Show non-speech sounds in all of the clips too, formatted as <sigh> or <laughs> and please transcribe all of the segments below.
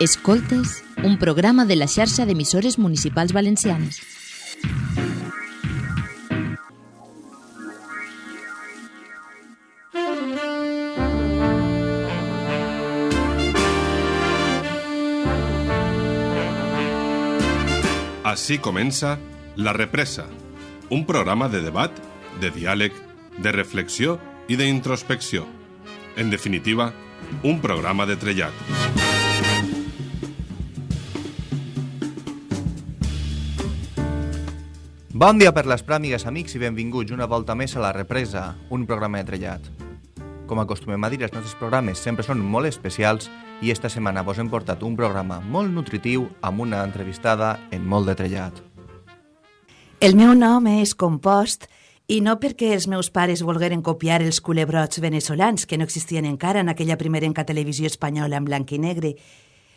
Escoltes, un programa de la xarxa d'emissores municipals valencianes. Així comença La Represa, un programa de debat, de diàleg, de reflexió i d'introspecció. En definitiva, un programa de trellat. Bon dia per les pràmigues, amics, i benvinguts una volta més a La Represa, un programa de trellat. Com acostumem a dir, els nostres programes sempre són molt especials i esta setmana vos hem portat un programa molt nutritiu amb una entrevistada en molt de trellat. El meu nom és Compost i no perquè els meus pares volgueren copiar els culebrots venezolans, que no existien encara en aquella primerenca televisió espanyola en blanc i negre,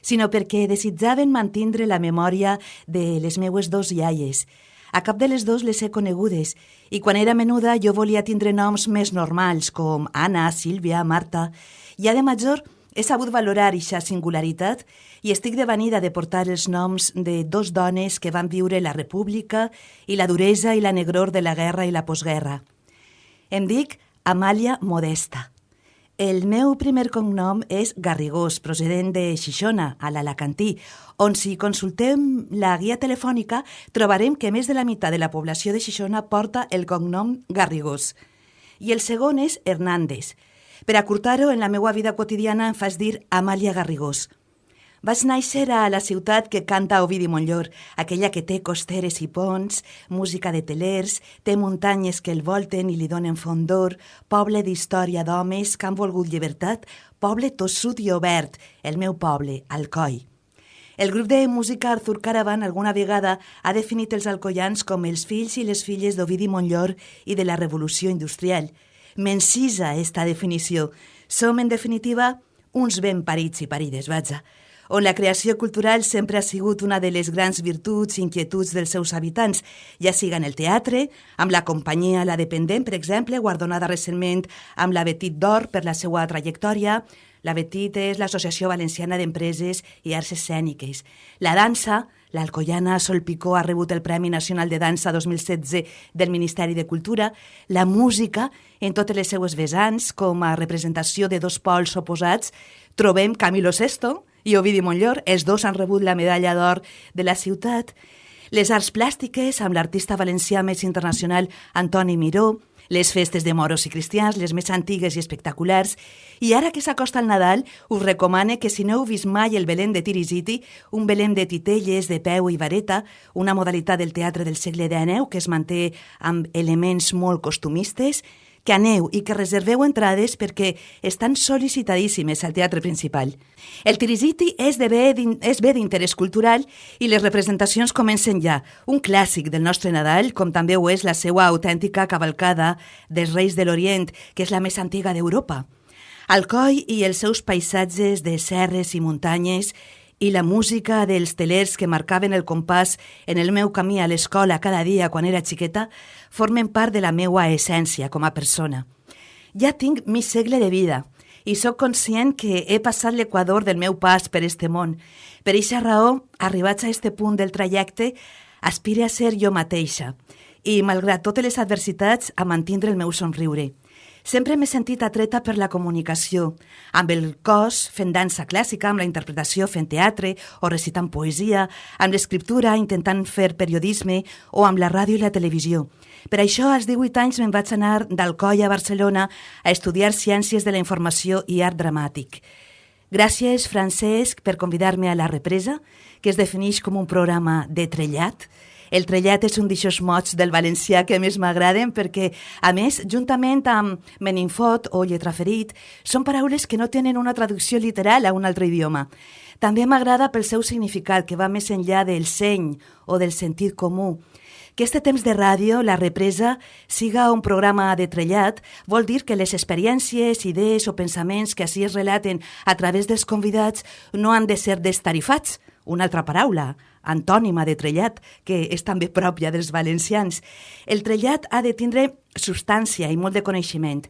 sinó perquè desitjaven mantindre la memòria de les meues dos iaies, a cap de les dos les he conegudes i quan era menuda jo volia tindre noms més normals com Anna, Sílvia, Marta. Ja de major he sabut valorar eixa singularitat i estic devenida de portar els noms de dos dones que van viure la república i la duresa i la negror de la guerra i la postguerra. Em dic Amàlia Modesta. El meu primer cognom és Garrigós, procedent de Xixona, a l'Alacantí, on si consultem la guia telefònica trobarem que més de la meitat de la població de Xixona porta el cognom Garrigós. I el segon és Hernández. Per acurtar-ho, en la meva vida quotidiana em fas dir Amàlia Garrigós. Vaig néixer a la ciutat que canta Ovidi Montllor, aquella que té costeres i ponts, música de telers, té muntanyes que el volten i li donen fondor, poble d'història d'homes que han volgut llibertat, poble tossut i obert, el meu poble, Alcoi. El grup de música Arthur Caravan alguna vegada ha definit els alcoians com els fills i les filles d'Ovidi Montllor i de la revolució industrial. M'encisa esta definició. Som, en definitiva, uns ben parits i parides, vaja on la creació cultural sempre ha sigut una de les grans virtuts i inquietuds dels seus habitants, ja siga en el teatre, amb la companyia La Dependent, per exemple, guardonada recentment amb la Betit d'Or per la seva trajectòria. La Betit és l'Associació Valenciana d'Empreses i Arts Escèniques. La dansa, l'Alcoiana Sol Picó ha rebut el Premi Nacional de Dansa 2016 del Ministeri de Cultura. La música, en totes les seues vessants, com a representació de dos pols oposats, trobem Camilo Sesto, i Ovidi Montllor. Els dos han rebut la medalla d'or de la ciutat. Les arts plàstiques, amb l'artista valencià més internacional Antoni Miró, les festes de moros i cristians, les més antigues i espectaculars, i ara que s'acosta el Nadal, us recomane que si no heu vist mai el Belén de Tirisiti, un Belén de titelles, de peu i vareta, una modalitat del teatre del segle XIX que es manté amb elements molt costumistes, que aneu i que reserveu entrades perquè estan sol·licitadíssimes al teatre principal. El Tirisiti és, de bé, és bé d'interès cultural i les representacions comencen ja. Un clàssic del nostre Nadal, com també ho és la seva autèntica cavalcada dels Reis de l'Orient, que és la més antiga d'Europa. Alcoi i els seus paisatges de serres i muntanyes i la música dels telers que marcaven el compàs en el meu camí a l'escola cada dia quan era xiqueta formen part de la meua essència com a persona. Ja tinc mig segle de vida i sóc conscient que he passat l'equador del meu pas per este món. Per eixa raó, arribats a este punt del trajecte, aspire a ser jo mateixa i, malgrat totes les adversitats, a mantindre el meu somriure. Sempre m'he sentit atreta per la comunicació, amb el cos fent dansa clàssica, amb la interpretació fent teatre o recitant poesia, amb l'escriptura intentant fer periodisme o amb la ràdio i la televisió. Per això, als 18 anys me'n vaig anar d'Alcoi a Barcelona a estudiar Ciències de la Informació i Art Dramàtic. Gràcies, Francesc, per convidar-me a La Represa, que es defineix com un programa de trellat, el trellat és un d'aixòs mots del valencià que més m'agraden perquè, a més, juntament amb meninfot o lletraferit, són paraules que no tenen una traducció literal a un altre idioma. També m'agrada pel seu significat, que va més enllà del seny o del sentit comú. Que este temps de ràdio, la represa, siga un programa de trellat, vol dir que les experiències, idees o pensaments que així es relaten a través dels convidats no han de ser destarifats, una altra paraula, antònima de trellat, que és també pròpia dels valencians. El trellat ha de tindre substància i molt de coneixement.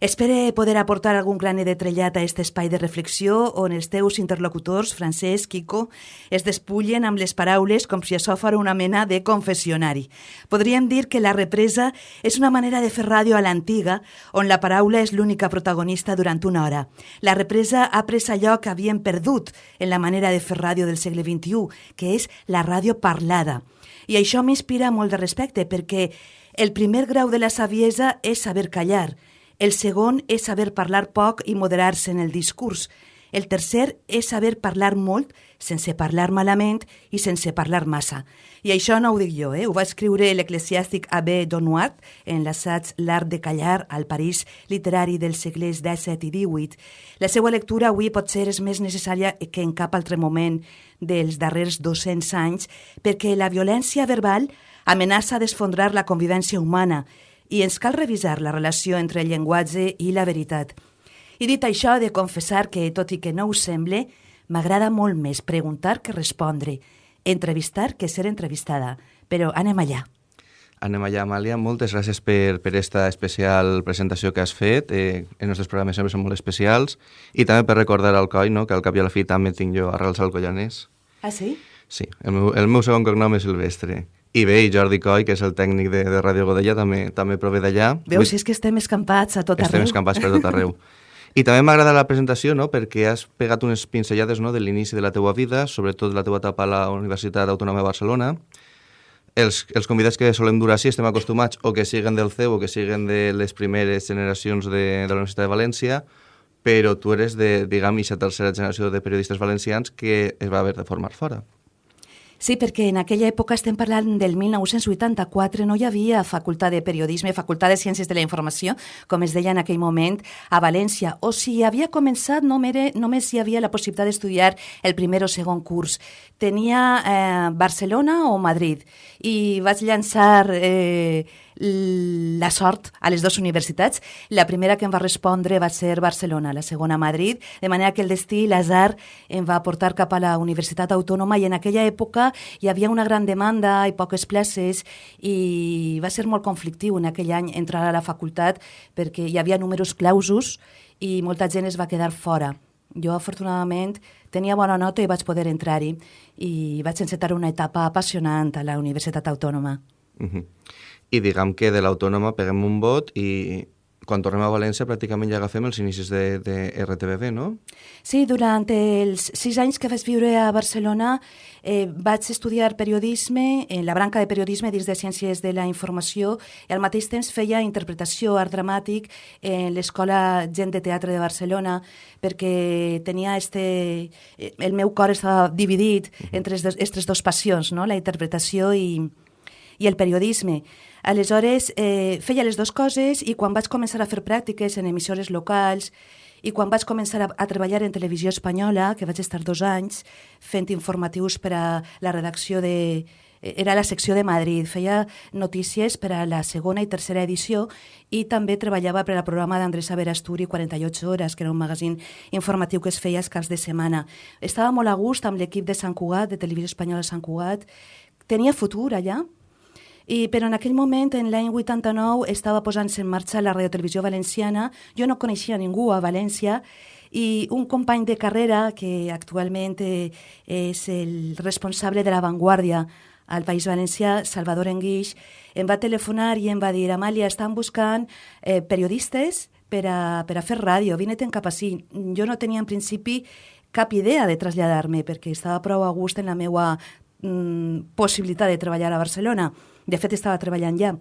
Espere poder aportar algun graner de trellat a aquest espai de reflexió on els teus interlocutors, Francesc, Quico, es despullen amb les paraules com si això fos una mena de confessionari. Podríem dir que la represa és una manera de fer ràdio a l'antiga, on la paraula és l'única protagonista durant una hora. La represa ha pres allò que havien perdut en la manera de fer ràdio del segle XXI, que és la ràdio parlada. I això m'inspira molt de respecte, perquè el primer grau de la saviesa és saber callar, el segon és saber parlar poc i moderar-se en el discurs. El tercer és saber parlar molt sense parlar malament i sense parlar massa. I això no ho dic jo, eh? ho va escriure l'eclesiàstic Abbé Donuart en l'assaig L'art de callar al París literari dels segles XVII i XVIII. La seva lectura avui potser és més necessària que en cap altre moment dels darrers 200 anys perquè la violència verbal amenaça d'esfondrar la convivència humana i ens cal revisar la relació entre el llenguatge i la veritat. I dit això, de confessar que, tot i que no ho semble, m'agrada molt més preguntar que respondre, entrevistar que ser entrevistada. Però anem allà. Anem allà, Amàlia. Moltes gràcies per, per esta especial presentació que has fet. Eh, els nostres programes sempre són molt especials. I també per recordar al Coi, no?, que al cap i a la fi també tinc jo arrels alcoianès. Ah, sí? Sí. El meu, el meu segon cognom és Silvestre. I bé, i Jordi Coy, que és el tècnic de, de Ràdio Godella, també també prové d'allà. Veus, si és que estem escampats a tot estem arreu. Estem escampats per tot arreu. <laughs> I també m'agrada la presentació, no?, perquè has pegat unes pinzellades no, de l'inici de la teua vida, sobretot de la teua etapa a la Universitat Autònoma de Barcelona. Els, els convidats que solem dur així estem acostumats o que siguen del CEU o que siguen de les primeres generacions de, de la Universitat de València, però tu eres de, diguem, aquesta tercera generació de periodistes valencians que es va haver de formar fora. Sí, perquè en aquella època estem parlant del 1984, no hi havia facultat de periodisme, facultat de ciències de la informació, com es deia en aquell moment, a València. O si havia començat, només, només hi havia la possibilitat d'estudiar el primer o segon curs. Tenia eh, Barcelona o Madrid. I vaig llançar... Eh, la sort a les dues universitats. La primera que em va respondre va ser Barcelona, la segona Madrid, de manera que el destí, l'azar, em va portar cap a la Universitat Autònoma i en aquella època hi havia una gran demanda i poques places i va ser molt conflictiu en aquell any entrar a la facultat perquè hi havia números clausos i molta gent es va quedar fora. Jo, afortunadament, tenia bona nota i vaig poder entrar-hi i vaig encetar una etapa apassionant a la Universitat Autònoma. Uh -huh i diguem que de l'autònoma peguem un vot i quan tornem a València pràcticament ja agafem els inicis de, de RTBB, no? Sí, durant els sis anys que vaig viure a Barcelona eh, vaig estudiar periodisme, en la branca de periodisme dins de Ciències de la Informació i al mateix temps feia interpretació, art dramàtic en l'Escola Gent de Teatre de Barcelona perquè tenia este... Eh, el meu cor estava dividit entre aquestes dues passions, no? la interpretació i, i el periodisme. Aleshores, eh, feia les dues coses i quan vaig començar a fer pràctiques en emissores locals i quan vaig començar a, a treballar en televisió espanyola, que vaig estar dos anys fent informatius per a la redacció de... Era la secció de Madrid, feia notícies per a la segona i tercera edició i també treballava per al programa d'Andrés Averasturi 48 hores, que era un magazín informatiu que es feia els caps de setmana. Estava molt a gust amb l'equip de Sant Cugat, de Televisió Espanyola Sant Cugat. Tenia futur allà, i, però en aquell moment, en l'any 89, estava posant-se en marxa la radiotelevisió valenciana. Jo no coneixia ningú a València i un company de carrera, que actualment eh, és el responsable de l'avantguàrdia al País Valencià, Salvador Enguix, em va telefonar i em va dir Amàlia, estan buscant eh, periodistes per a, per a fer ràdio, vine-te'n cap així. Jo no tenia en principi cap idea de traslladar-me perquè estava prou a gust en la meva mm, possibilitat de treballar a Barcelona. De fet, estava treballant ja.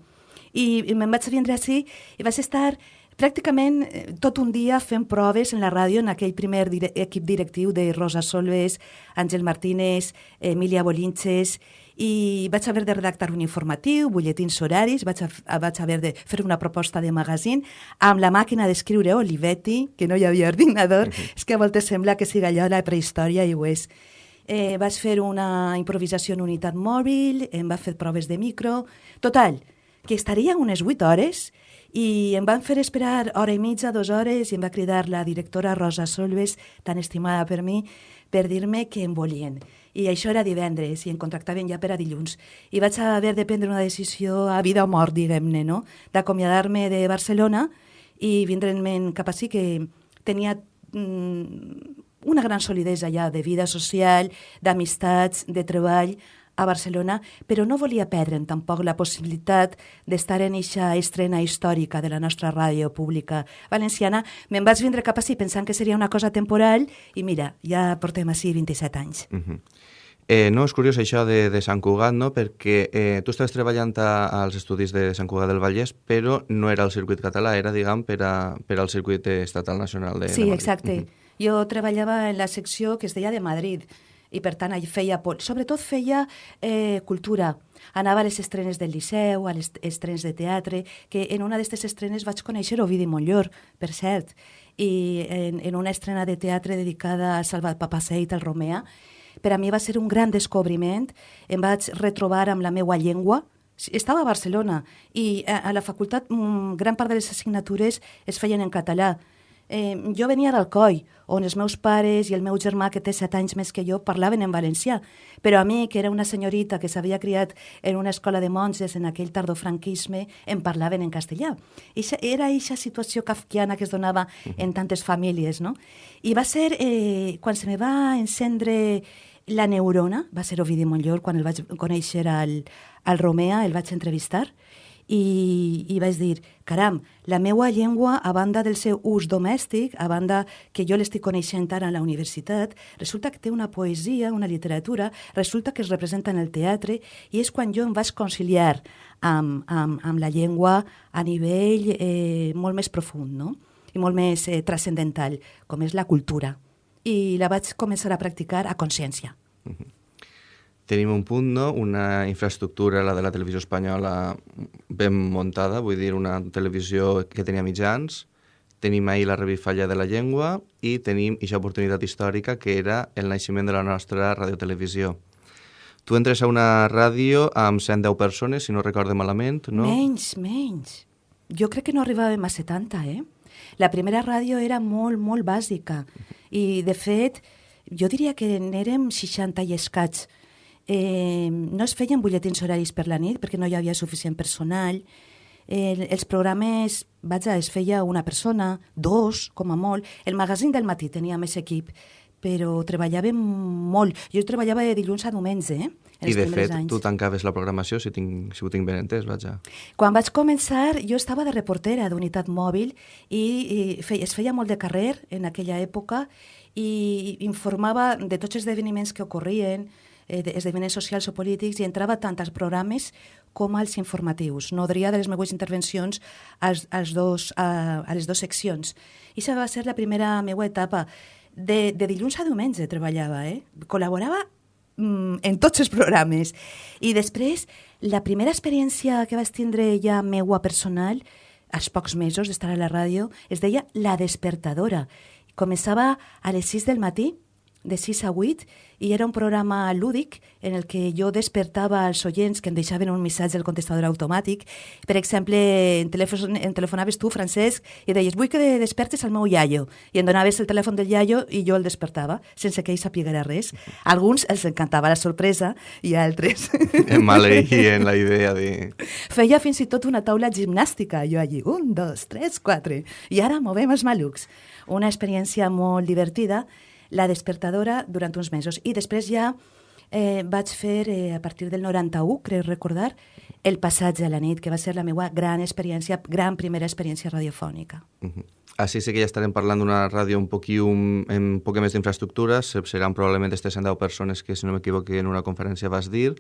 I, i me'n vaig vindre així i vaig estar pràcticament eh, tot un dia fent proves en la ràdio en aquell primer dire equip directiu de Rosa Solves, Àngel Martínez, Emilia Bolinches, i vaig haver de redactar un informatiu, butlletins horaris, vaig, a, vaig haver de fer una proposta de magazine amb la màquina d'escriure Olivetti, que no hi havia <laughs> ordinador, uh -huh. és que a voltes sembla que sigui allò la prehistòria i ho és. Eh, vaig fer una improvisació en unitat mòbil, em va fer proves de micro... Total, que estaria unes 8 hores i em van fer esperar hora i mitja, dues hores, i em va cridar la directora Rosa Solves, tan estimada per mi, per dir-me que em volien. I això era divendres, i em contractaven ja per a dilluns. I vaig haver de prendre una decisió a vida o mort, diguem-ne, no? D'acomiadar-me de Barcelona i vindrement cap així que tenia mm, una gran solidesa ja de vida social, d'amistats, de treball, a Barcelona, però no volia perdre'n tampoc la possibilitat d'estar en eixa estrena històrica de la nostra ràdio pública valenciana. Me'n vaig vindre cap així pensant que seria una cosa temporal i mira, ja portem així 27 anys. Uh -huh. Eh, no, és curiós això de, de Sant Cugat, no? perquè eh, tu estaves treballant a, als estudis de Sant Cugat del Vallès, però no era el circuit català, era, diguem, per, a, per al circuit estatal nacional de, sí, de Madrid. exacte. Uh -huh. Jo treballava en la secció que es deia de Madrid, i per tant feia, sobretot feia eh, cultura. Anava a les estrenes del Liceu, a les estrenes de teatre, que en una d'aquestes estrenes vaig conèixer Ovidi Montllor, per cert, i en, en una estrena de teatre dedicada a Salvat Papaseit, al Romea, per a mi va ser un gran descobriment, em vaig retrobar amb la meua llengua, estava a Barcelona i a, a la facultat mm, gran part de les assignatures es feien en català, Eh, jo venia d'Alcoi, on els meus pares i el meu germà, que té set anys més que jo, parlaven en valencià. Però a mi, que era una senyorita que s'havia criat en una escola de monges en aquell tardofranquisme, em parlaven en castellà. Ixa, era aquesta situació kafkiana que es donava en tantes famílies, no? I va ser, eh, quan se me va encendre la neurona, va ser Ovidi Montllor, quan el vaig conèixer al, al Romea, el vaig entrevistar, i, i vaig dir, caram, la meua llengua, a banda del seu ús domèstic, a banda que jo l'estic coneixent ara a la universitat, resulta que té una poesia, una literatura, resulta que es representa en el teatre, i és quan jo em vaig conciliar amb, amb, amb la llengua a nivell eh, molt més profund, no? i molt més eh, transcendental, com és la cultura. I la vaig començar a practicar a consciència. Uh -huh tenim un punt, no? una infraestructura, la de la televisió espanyola, ben muntada, vull dir, una televisió que tenia mitjans, tenim ahir la revifalla de la llengua i tenim aquesta oportunitat històrica que era el naixement de la nostra radiotelevisió. Tu entres a una ràdio amb 110 persones, si no recorde malament, no? Menys, menys. Jo crec que no arribàvem a 70, eh? La primera ràdio era molt, molt bàsica. I, de fet, jo diria que n'érem 60 i escats Eh, no es feien butlletins horaris per la nit perquè no hi havia suficient personal. Eh, els programes, vaja, es feia una persona, dos, com a molt. El magazín del matí tenia més equip, però treballàvem molt. Jo treballava de dilluns a diumenge, eh? I de fet, anys. tu tancaves la programació, si, tinc, si ho tinc ben entès, vaja. Quan vaig començar, jo estava de reportera d'unitat mòbil i, i fe, es feia molt de carrer en aquella època i informava de tots els esdeveniments que ocorrien, eh, esdeveniments socials o polítics i entrava tant als programes com als informatius. Nodria de les meves intervencions als, als dos, a, a les dues seccions. I això va ser la primera meva etapa. De, de dilluns a diumenge treballava, eh? Col·laborava mm, en tots els programes. I després, la primera experiència que vaig tindre ja meua personal, als pocs mesos d'estar a la ràdio, es deia La Despertadora. Començava a les 6 del matí, de 6 a 8, i era un programa lúdic en el que jo despertava els oients que em deixaven un missatge al contestador automàtic. Per exemple, en, telèfon, en telefonaves tu, Francesc, i deies, vull que despertes el meu iaio. I em donaves el telèfon del iaio i jo el despertava, sense que ell sapiguera res. A alguns els encantava la sorpresa i a altres... <laughs> Em maleïen la idea de... Feia fins i tot una taula gimnàstica, jo allí, un, dos, tres, quatre, i ara movem els malucs. Una experiència molt divertida la despertadora durant uns mesos. I després ja eh, vaig fer, eh, a partir del 91, crec recordar, el passatge a la nit, que va ser la meva gran experiència, gran primera experiència radiofònica. Uh -huh. Així sí que ja estarem parlant d'una ràdio un poquí un, amb un poc més d'infraestructures, seran probablement aquestes 110 persones que, si no m'equivoco, en una conferència vas dir,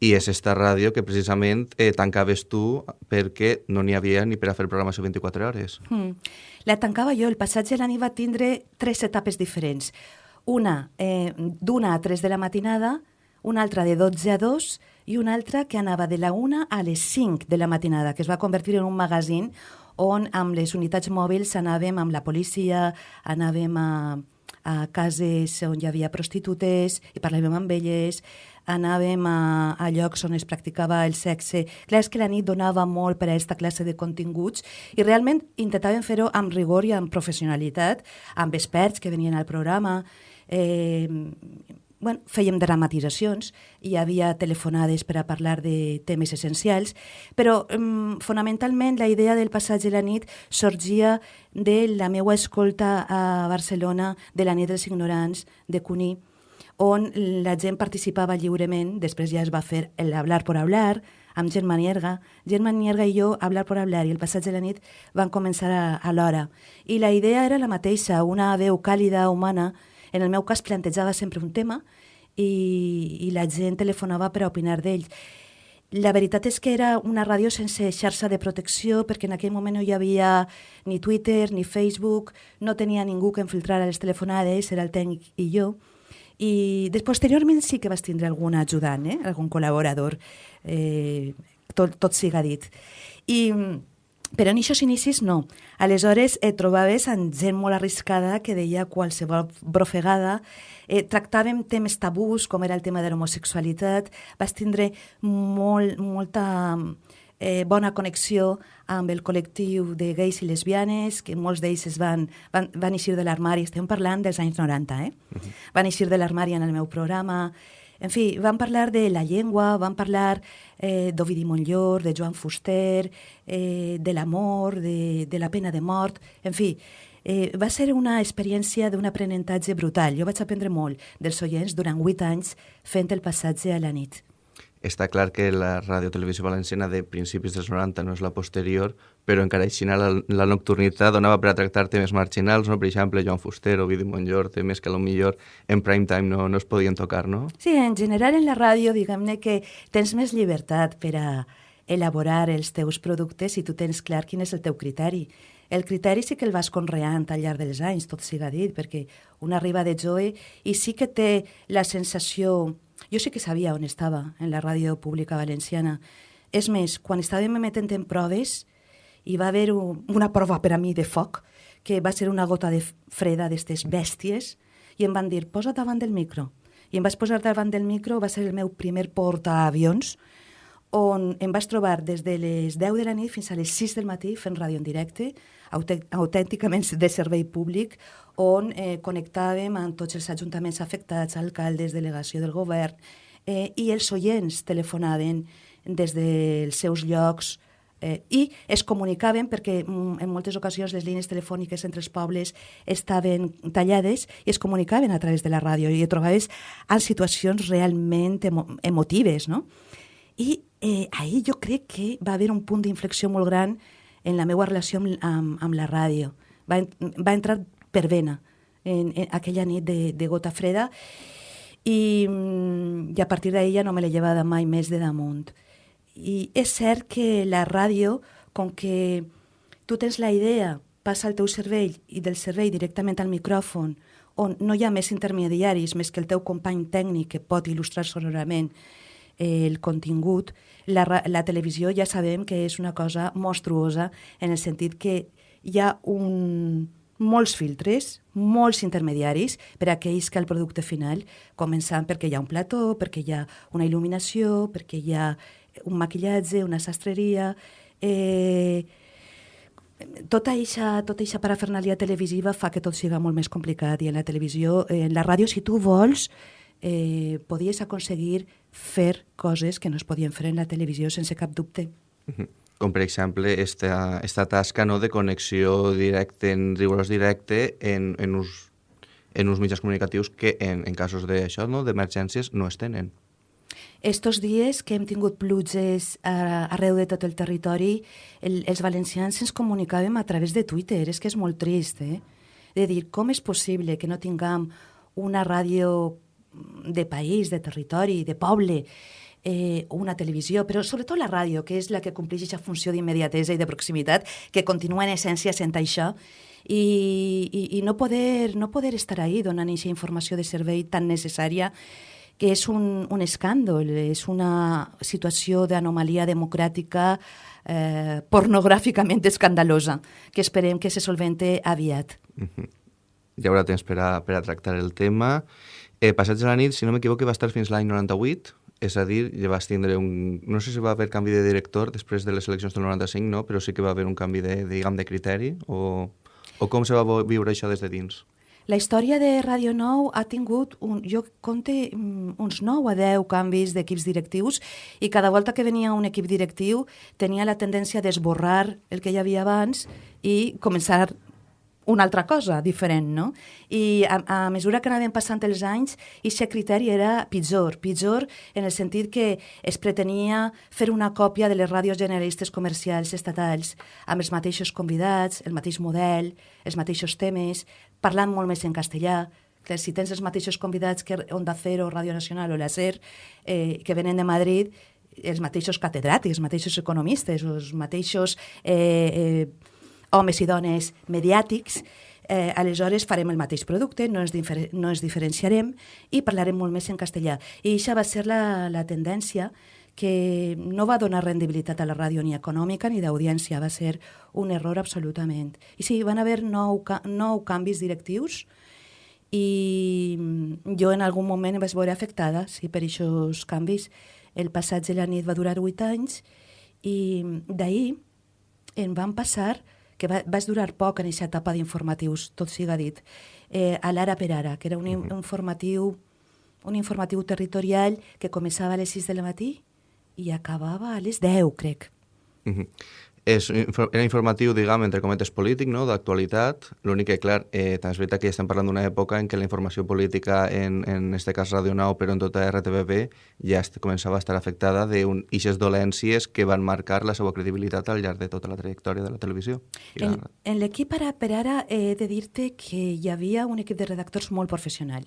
i és esta ràdio que precisament eh, tancaves tu perquè no n'hi havia ni per a fer programació 24 hores. Mm. La tancava jo. El passatge de la nit va tindre tres etapes diferents. Una eh, d'una a 3 de la matinada, una altra de 12 a 2 i una altra que anava de la 1 a les 5 de la matinada, que es va convertir en un magazín on amb les unitats mòbils anàvem amb la policia, anàvem a, a cases on hi havia prostitutes i parlàvem amb elles, anàvem a, a llocs on es practicava el sexe. Clar, és que la nit donava molt per a aquesta classe de continguts i realment intentàvem fer-ho amb rigor i amb professionalitat, amb experts que venien al programa. Eh, bueno, fèiem dramatitzacions, hi havia telefonades per a parlar de temes essencials, però um, fonamentalment la idea del passatge de la nit sorgia de la meva escolta a Barcelona de la nit dels ignorants, de Cuní, on la gent participava lliurement, després ja es va fer el Hablar por Hablar, amb Gent Manierga. Gent Manierga i jo, Hablar por Hablar i el passatge de la nit van començar a, a l'hora. I la idea era la mateixa, una veu càlida, humana, en el meu cas plantejava sempre un tema i, i la gent telefonava per a opinar d'ell. La veritat és que era una ràdio sense xarxa de protecció perquè en aquell moment no hi havia ni Twitter ni Facebook, no tenia ningú que infiltrara les telefonades, era el tècnic i jo. I després, posteriorment sí que vas tindre algun ajudant, eh? algun col·laborador, eh, tot, tot siga dit. I però en aquests inicis no. Aleshores et trobaves amb gent molt arriscada que deia qualsevol brofegada. Eh, tractàvem temes tabús, com era el tema de l'homosexualitat. Vas tindre molt, molta eh, bona connexió amb el col·lectiu de gais i lesbianes, que molts d'ells es van, van, van eixir de l'armari, estem parlant dels anys 90, eh? Uh -huh. Van eixir de l'armari en el meu programa, en fi, van parlar de la llengua, van parlar eh, d'Ovidi Montllor, de Joan Fuster, eh, de l'amor, de, de la pena de mort, en fi, eh, va ser una experiència d'un aprenentatge brutal. Jo vaig aprendre molt dels oients durant vuit anys fent el passatge a la nit. Està clar que la radiotelevisió valenciana de principis dels 90 no és la posterior, però encara així la, la nocturnitat donava per a tractar temes marginals, no? per exemple, Joan Fuster o Vidi Montllor, temes que millor en prime time no, no es podien tocar, no? Sí, en general en la ràdio, diguem-ne que tens més llibertat per a elaborar els teus productes i tu tens clar quin és el teu criteri. El criteri sí que el vas conreant al llarg dels anys, tot siga dit, perquè una arriba de Joe i sí que té la sensació... Jo sí que sabia on estava, en la ràdio pública valenciana. És més, quan estàvem emetent en proves, hi va haver un, una prova per a mi de foc, que va ser una gota de freda d'aquestes bèsties, i em van dir, posa davant del micro. I em vaig posar davant del micro, va ser el meu primer portaavions, on em vaig trobar des de les 10 de la nit fins a les 6 del matí fent ràdio en directe, autènticament de servei públic, on eh, connectàvem amb tots els ajuntaments afectats, alcaldes, delegació del govern, eh, i els oients telefonaven des dels seus llocs eh, i es comunicaven perquè mm, en moltes ocasions les línies telefòniques entre els pobles estaven tallades i es comunicaven a través de la ràdio i et trobaves en situacions realment emo emotives, no? I eh, ahir jo crec que va haver un punt d'inflexió molt gran en la meva relació amb, amb, amb la ràdio. Va, va entrar per vena en, en aquella nit de, de gota freda i, mm, i a partir ja no me l'he llevada mai més de damunt. I és cert que la ràdio, com que tu tens la idea, passa al teu cervell i del cervell directament al micròfon, on no hi ha més intermediaris més que el teu company tècnic que pot il·lustrar sonorament eh, el contingut, la, la televisió ja sabem que és una cosa monstruosa en el sentit que hi ha un, molts filtres, molts intermediaris per a que el producte final, començant perquè hi ha un plató, perquè hi ha una il·luminació, perquè hi ha un maquillatge, una sastreria... Eh, tota eixa, tota eixa parafernàlia televisiva fa que tot sigui molt més complicat i en la televisió, en la ràdio, si tu vols, eh, podies aconseguir fer coses que no es podien fer en la televisió sense cap dubte. Com per exemple esta, esta tasca no, de connexió directe, en rigorós directe, en, en, uns, en uns mitjans comunicatius que en, en casos d'això, no, d'emergències, no es tenen. Estos dies que hem tingut pluges a, arreu de tot el territori, el, els valencians ens comunicàvem a través de Twitter. És que és molt trist, eh? De dir, com és possible que no tinguem una ràdio de país, de territori, de poble, eh, una televisió, però sobretot la ràdio, que és la que compleix aquesta funció d'immediatesa i de proximitat, que continua en essència sent això, i, i, i no, poder, no poder estar ahí donant aquesta informació de servei tan necessària que és un, un escàndol, és una situació d'anomalia democràtica eh, pornogràficament escandalosa, que esperem que se solvente aviat. Mm -hmm. Hi haurà temps per a, per a tractar el tema. Eh, Passats de la nit, si no m'equivoco, va estar fins l'any 98, és a dir, ja vas tindre un... No sé si va haver canvi de director després de les eleccions del 95, no? però sí que va haver un canvi de, diguem, de criteri, o, o com se va viure això des de dins? La història de Radio Nou ha tingut, un, jo compte mm, uns 9 a 10 canvis d'equips directius i cada volta que venia un equip directiu tenia la tendència d'esborrar el que hi havia abans i començar una altra cosa diferent, no? I a, a mesura que anaven passant els anys, aquest criteri era pitjor, pitjor en el sentit que es pretenia fer una còpia de les ràdios generalistes comercials estatals, amb els mateixos convidats, el mateix model, els mateixos temes, parlant molt més en castellà, que si tens els mateixos convidats que Onda Cero, Ràdio Nacional o la SER, eh, que venen de Madrid, els mateixos catedràtics, els mateixos economistes, els mateixos eh, eh, homes i dones mediàtics, eh, aleshores farem el mateix producte, no ens, no ens diferenciarem i parlarem molt més en castellà. I això va ser la, la tendència que no va donar rendibilitat a la ràdio ni econòmica ni d'audiència, va ser un error absolutament. I sí, van haver nou, nou canvis directius i jo en algun moment em vaig veure afectada sí, per aquests canvis. El passatge de la nit va durar 8 anys i d'ahir en van passar que va, vaig durar poc en aquesta etapa d'informatius, tot siga dit, eh, a l'Ara per Ara, que era un, un informatiu un informatiu territorial que començava a les 6 de la matí i acabava a les 10, crec. Uh -huh és, era informatiu, diguem, entre cometes polític, no?, d'actualitat. L'únic que, clar, eh, també és veritat que estem parlant d'una època en què la informació política, en, en este cas Radio Nou, però en tota RTBB, ja començava a estar afectada d'eixes dolències que van marcar la seva credibilitat al llarg de tota la trajectòria de la televisió. En, la... en l'equip ara per ara he de dir-te que hi havia un equip de redactors molt professional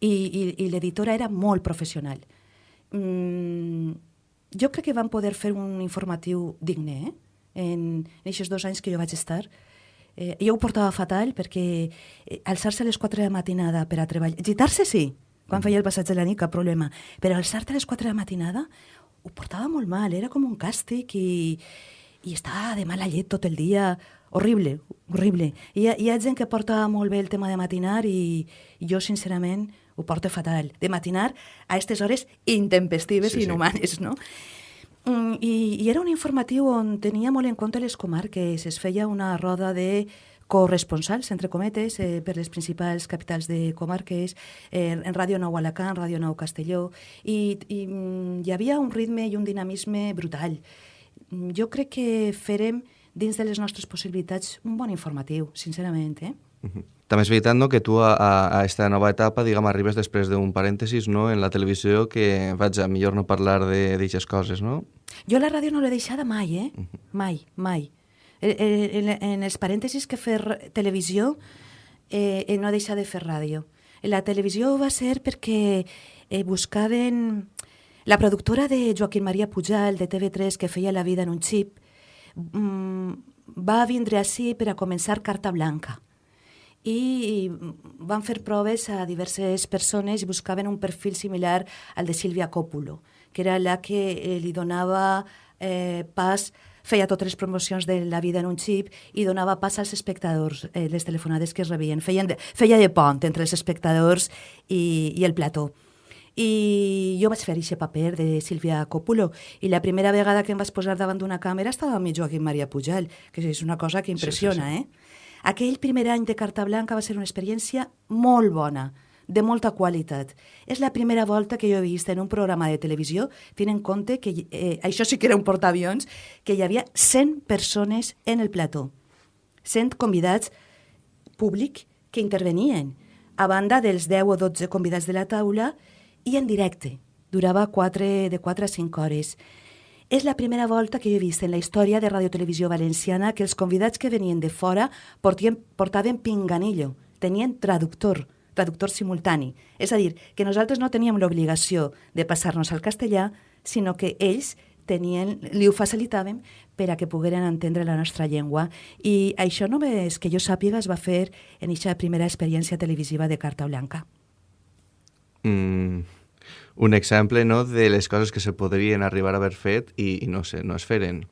i, i, i l'editora era molt professional. Mm, jo crec que van poder fer un informatiu digne, eh? En, en aquests dos anys que jo vaig estar. Eh, jo ho portava fatal perquè eh, alçar-se a les 4 de la matinada per a treballar... Gitar-se sí, quan feia el passatge de la nit, cap problema. Però alçar-te a les 4 de la matinada ho portava molt mal, era com un càstig i, i estava de mala llet tot el dia. Horrible, horrible. Hi ha, hi ha gent que porta molt bé el tema de matinar i, i jo, sincerament, ho porto fatal. De matinar a aquestes hores intempestives sí, i inhumanes, sí. no? Mm, i, I era un informatiu on tenia molt en compte les comarques. Es feia una roda de corresponsals, entre cometes, eh, per les principals capitals de comarques, eh, en Ràdio Nou Alacant, Ràdio Nou Castelló, i, i mm, hi havia un ritme i un dinamisme brutal. Mm, jo crec que farem, dins de les nostres possibilitats, un bon informatiu, sincerament. Eh? Uh -huh. També és veritat no, que tu a, a esta nova etapa diguem, arribes després d'un parèntesis no, en la televisió que, vaja, millor no parlar d'aixes coses, no? Jo la ràdio no l'he deixada mai, eh? -huh. Mai, mai. En, en, els parèntesis que fer televisió eh, no he deixat de fer ràdio. La televisió va ser perquè eh, buscaven... La productora de Joaquín Maria Pujal, de TV3, que feia La vida en un xip, mmm, va vindre així per a començar Carta Blanca i van fer proves a diverses persones i buscaven un perfil similar al de Sílvia Coppola, que era la que eh, li donava eh, pas feia totes les promocions de la vida en un xip i donava pas als espectadors, eh, les telefonades que es rebien. Feien de, feia de pont entre els espectadors i, i el plató. I jo vaig fer aquest paper de Sílvia Coppola i la primera vegada que em vaig posar davant d'una càmera estava amb Joaquim Maria Pujal, que és una cosa que impressiona, sí, sí, sí. eh? Aquell primer any de Carta Blanca va ser una experiència molt bona, de molta qualitat. És la primera volta que jo he vist en un programa de televisió, tenint en compte que eh, això sí que era un portaavions, que hi havia 100 persones en el plató. 100 convidats públic que intervenien, a banda dels 10 o 12 convidats de la taula i en directe. Durava 4, de 4 a 5 hores. És la primera volta que jo he vist en la història de Radio Televisió Valenciana que els convidats que venien de fora portien, portaven pinganillo, tenien traductor, traductor simultani. És a dir, que nosaltres no teníem l'obligació de passar-nos al castellà, sinó que ells tenien, li ho facilitaven per a que pogueren entendre la nostra llengua. I això només que jo sàpiga es va fer en aquesta primera experiència televisiva de Carta Blanca. Mm, un exemple no, de les coses que se podrien arribar a haver fet i, i no, sé, no es feren.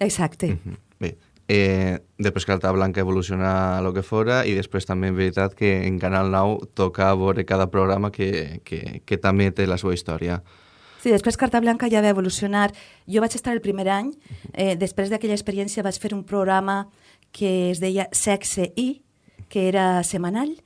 Exacte. Uh -huh. Bé, eh, després Carta Blanca evoluciona a lo que fora i després també en veritat que en Canal 9 toca veure cada programa que, que, que també té la seva història. Sí, després Carta Blanca ja va evolucionar. Jo vaig estar el primer any, eh, després d'aquella experiència vaig fer un programa que es deia Sexe i, que era setmanal,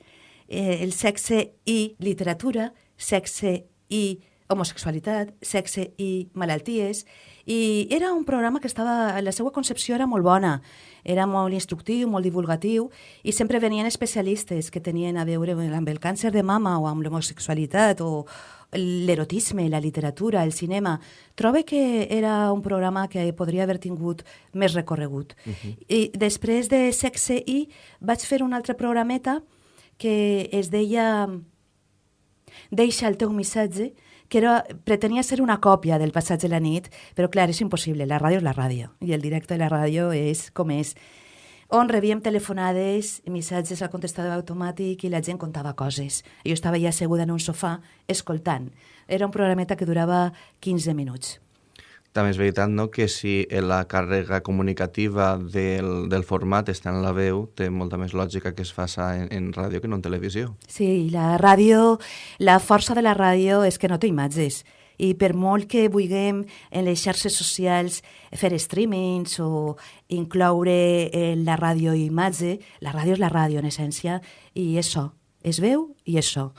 eh, el sexe i literatura, sexe i homosexualitat, sexe i malalties, i era un programa que estava, la seva concepció era molt bona, era molt instructiu, molt divulgatiu, i sempre venien especialistes que tenien a veure amb el càncer de mama o amb l'homosexualitat o l'erotisme, la literatura, el cinema. Trobe que era un programa que podria haver tingut més recorregut. Uh -huh. I després de Sexe I vaig fer un altre programeta que es deia Deixa el teu missatge, que era, pretenia ser una còpia del Passatge de la nit, però clar, és impossible, la ràdio és la ràdio, i el directe de la ràdio és com és on rebíem telefonades, missatges al contestador automàtic i la gent contava coses. Jo estava ja asseguda en un sofà escoltant. Era un programeta que durava 15 minuts. També és veritat no, que si la càrrega comunicativa del, del format està en la veu, té molta més lògica que es faça en, en ràdio que no en televisió. Sí, la ràdio, la força de la ràdio és que no té imatges i per molt que vulguem en les xarxes socials fer streamings o incloure eh, la ràdio imatge, la ràdio és la ràdio en essència i és so, és veu i és so.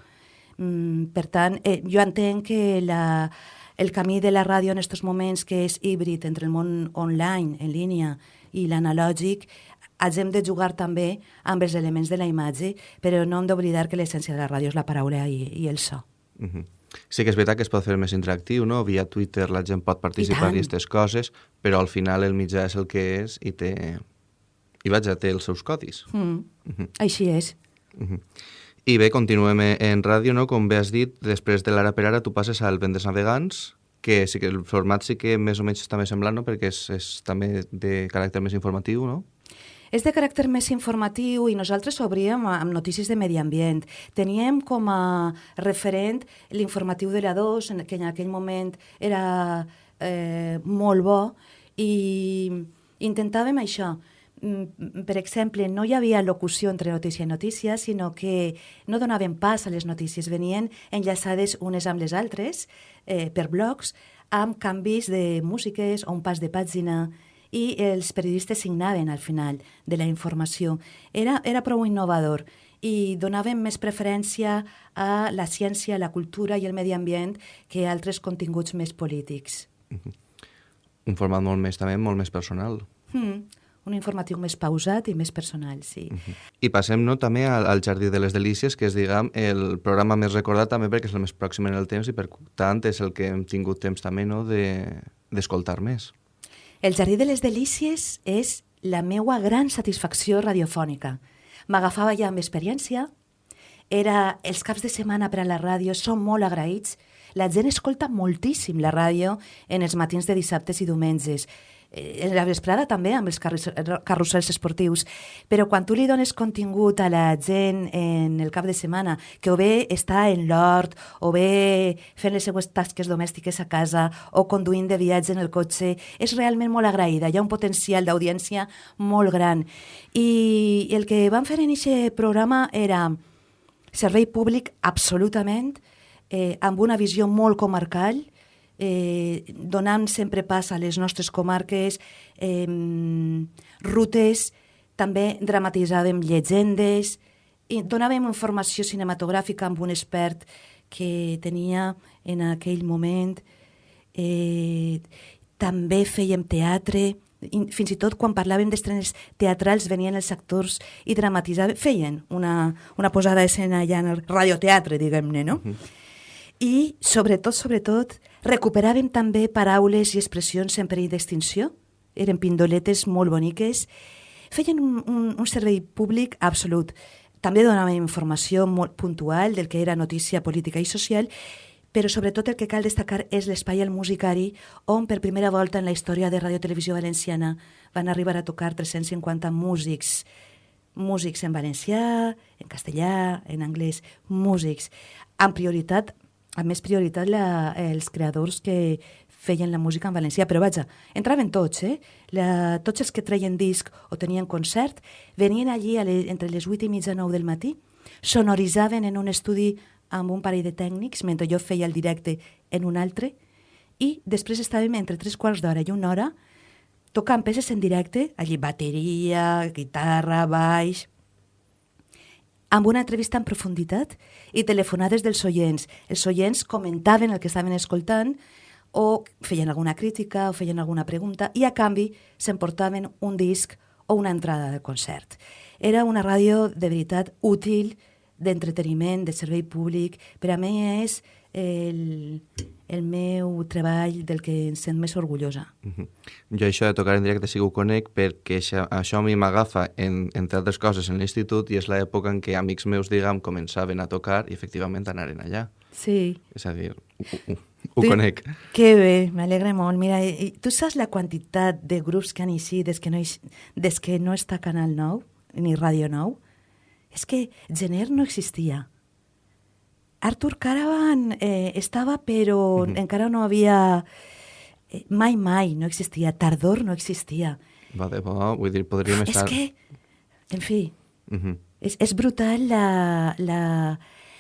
Mm, per tant, eh, jo entenc que la, el camí de la ràdio en aquests moments, que és híbrid entre el món online, en línia, i l'analògic, hem de jugar també amb els elements de la imatge, però no hem d'oblidar que l'essència de la ràdio és la paraula i, i el so. Uh -huh. Sí que és veritat que es pot fer més interactiu, no? Via Twitter la gent pot participar i aquestes coses, però al final el mitjà és el que és i té... I vaja, té els seus codis. Mm. Uh -huh. Així és. Uh -huh. I bé, continuem en ràdio, no? Com bé has dit, després de l'ara per ara tu passes al Vendes Navegants, que sí que el format sí que més o menys està més semblant, no? perquè és, és també de caràcter més informatiu, no? És de caràcter més informatiu i nosaltres obríem amb notícies de medi ambient. Teníem com a referent l'informatiu de la 2, que en aquell moment era eh, molt bo, i intentàvem això, per exemple, no hi havia locució entre notícia i notícia, sinó que no donaven pas a les notícies, venien enllaçades unes amb les altres eh, per blocs, amb canvis de músiques o un pas de pàgina, i els periodistes signaven al final de la informació. Era, era prou innovador i donaven més preferència a la ciència, la cultura i el medi ambient que a altres continguts més polítics. Un format molt més, també, molt més personal. Mm un informatiu més pausat i més personal, sí. Uh -huh. I passem no, també al, al Jardí de les Delícies, que és, diguem, el programa més recordat també perquè és el més pròxim en el temps i per tant és el que hem tingut temps també no, d'escoltar de, més. El Jardí de les Delícies és la meua gran satisfacció radiofònica. M'agafava ja amb experiència, era els caps de setmana per a la ràdio, som molt agraïts, la gent escolta moltíssim la ràdio en els matins de dissabtes i diumenges en la vesprada també amb els carrusels esportius, però quan tu li dones contingut a la gent en el cap de setmana, que o bé està en l'hort, o bé fent les seues tasques domèstiques a casa, o conduint de viatge en el cotxe, és realment molt agraïda, hi ha un potencial d'audiència molt gran. I el que vam fer en aquest programa era servei públic absolutament, eh, amb una visió molt comarcal, eh, donant sempre pas a les nostres comarques, eh, rutes, també dramatitzàvem llegendes, i donàvem informació cinematogràfica amb un expert que tenia en aquell moment. Eh, també fèiem teatre, fins i tot quan parlàvem d'estrenes teatrals venien els actors i dramatitzaven, feien una, una posada d'escena ja en el radioteatre, diguem-ne, no? Uh -huh i, sobretot, sobretot, recuperàvem també paraules i expressions en perill d'extinció. Eren pindoletes molt boniques. Feien un, un, un servei públic absolut. També donàvem informació molt puntual del que era notícia política i social, però sobretot el que cal destacar és l'espai al musicari on per primera volta en la història de Radio Televisió Valenciana van arribar a tocar 350 músics músics en valencià, en castellà, en anglès, músics, amb prioritat a més prioritat la, els creadors que feien la música en valencià, però vaja, entraven tots, eh? La, tots els que treien disc o tenien concert venien allí a le, entre les 8 i mitja 9 del matí, sonoritzaven en un estudi amb un parell de tècnics, mentre jo feia el directe en un altre, i després estàvem entre tres quarts d'hora i una hora tocant peces en directe, allí bateria, guitarra, baix... amb una entrevista en profunditat i telefonades dels oients. Els oients comentaven el que estaven escoltant o feien alguna crítica o feien alguna pregunta i a canvi s'emportaven un disc o una entrada de concert. Era una ràdio de veritat útil, d'entreteniment, de servei públic. Per a mi és el, el meu treball del que em sent més orgullosa. Uh -huh. Jo això de tocar en directe sí que ho conec perquè això, això a mi m'agafa, en, entre altres coses, en l'institut i és l'època en què amics meus, diguem, començaven a tocar i efectivament anaren allà. Sí. És a dir, ho, ho, ho tu, conec. Que bé, m'alegra molt. Mira, i, tu saps la quantitat de grups que han eixit des que no, des que no està Canal 9 ni Ràdio 9? És que Gener no existia Arthur Caravan eh, estava, però uh -huh. encara no havia... Eh, mai, mai no existia. Tardor no existia. Va de bo, vull dir, podríem estar... És que, en fi, uh -huh. és, és brutal la, la,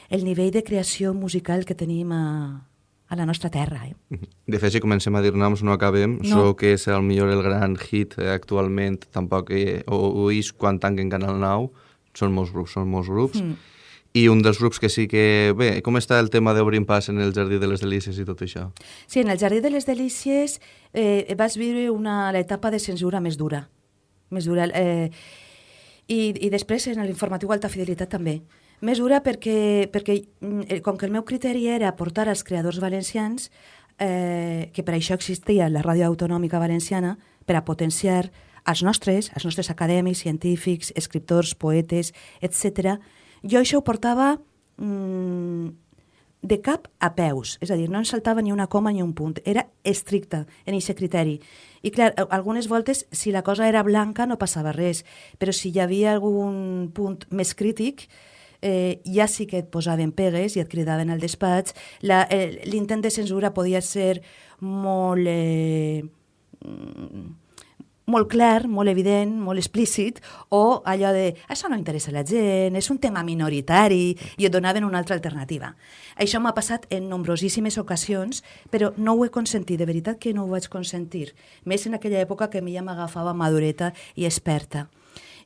el nivell de creació musical que tenim a, a la nostra terra. Eh? De fet, si comencem a dir noms no acabem, no. so que és el millor el gran hit eh, actualment, tampoc eh, ho, ho és quan tanquen Canal 9, són molts grups, són molts grups, mm i un dels grups que sí que... Bé, com està el tema d'Obrim Pas en el Jardí de les Delícies i tot això? Sí, en el Jardí de les Delícies eh, vas viure una, l'etapa de censura més dura. Més dura. Eh, i, I després en l'informatiu Alta Fidelitat també. Més dura perquè, perquè mm, eh, com que el meu criteri era portar als creadors valencians, eh, que per això existia la Ràdio Autonòmica Valenciana, per a potenciar els nostres, els nostres acadèmics, científics, escriptors, poetes, etc jo això ho portava mm, de cap a peus, és a dir, no en saltava ni una coma ni un punt, era estricta en aquest criteri. I clar, algunes voltes, si la cosa era blanca no passava res, però si hi havia algun punt més crític, eh, ja sí que et posaven pegues i et cridaven al despatx. Eh, l'intent de censura podia ser molt... Eh, molt clar, molt evident, molt explícit, o allò de això no interessa la gent, és un tema minoritari, i et donaven una altra alternativa. Això m'ha passat en nombrosíssimes ocasions, però no ho he consentit, de veritat que no ho vaig consentir, més en aquella època que a mi ja m'agafava madureta i experta.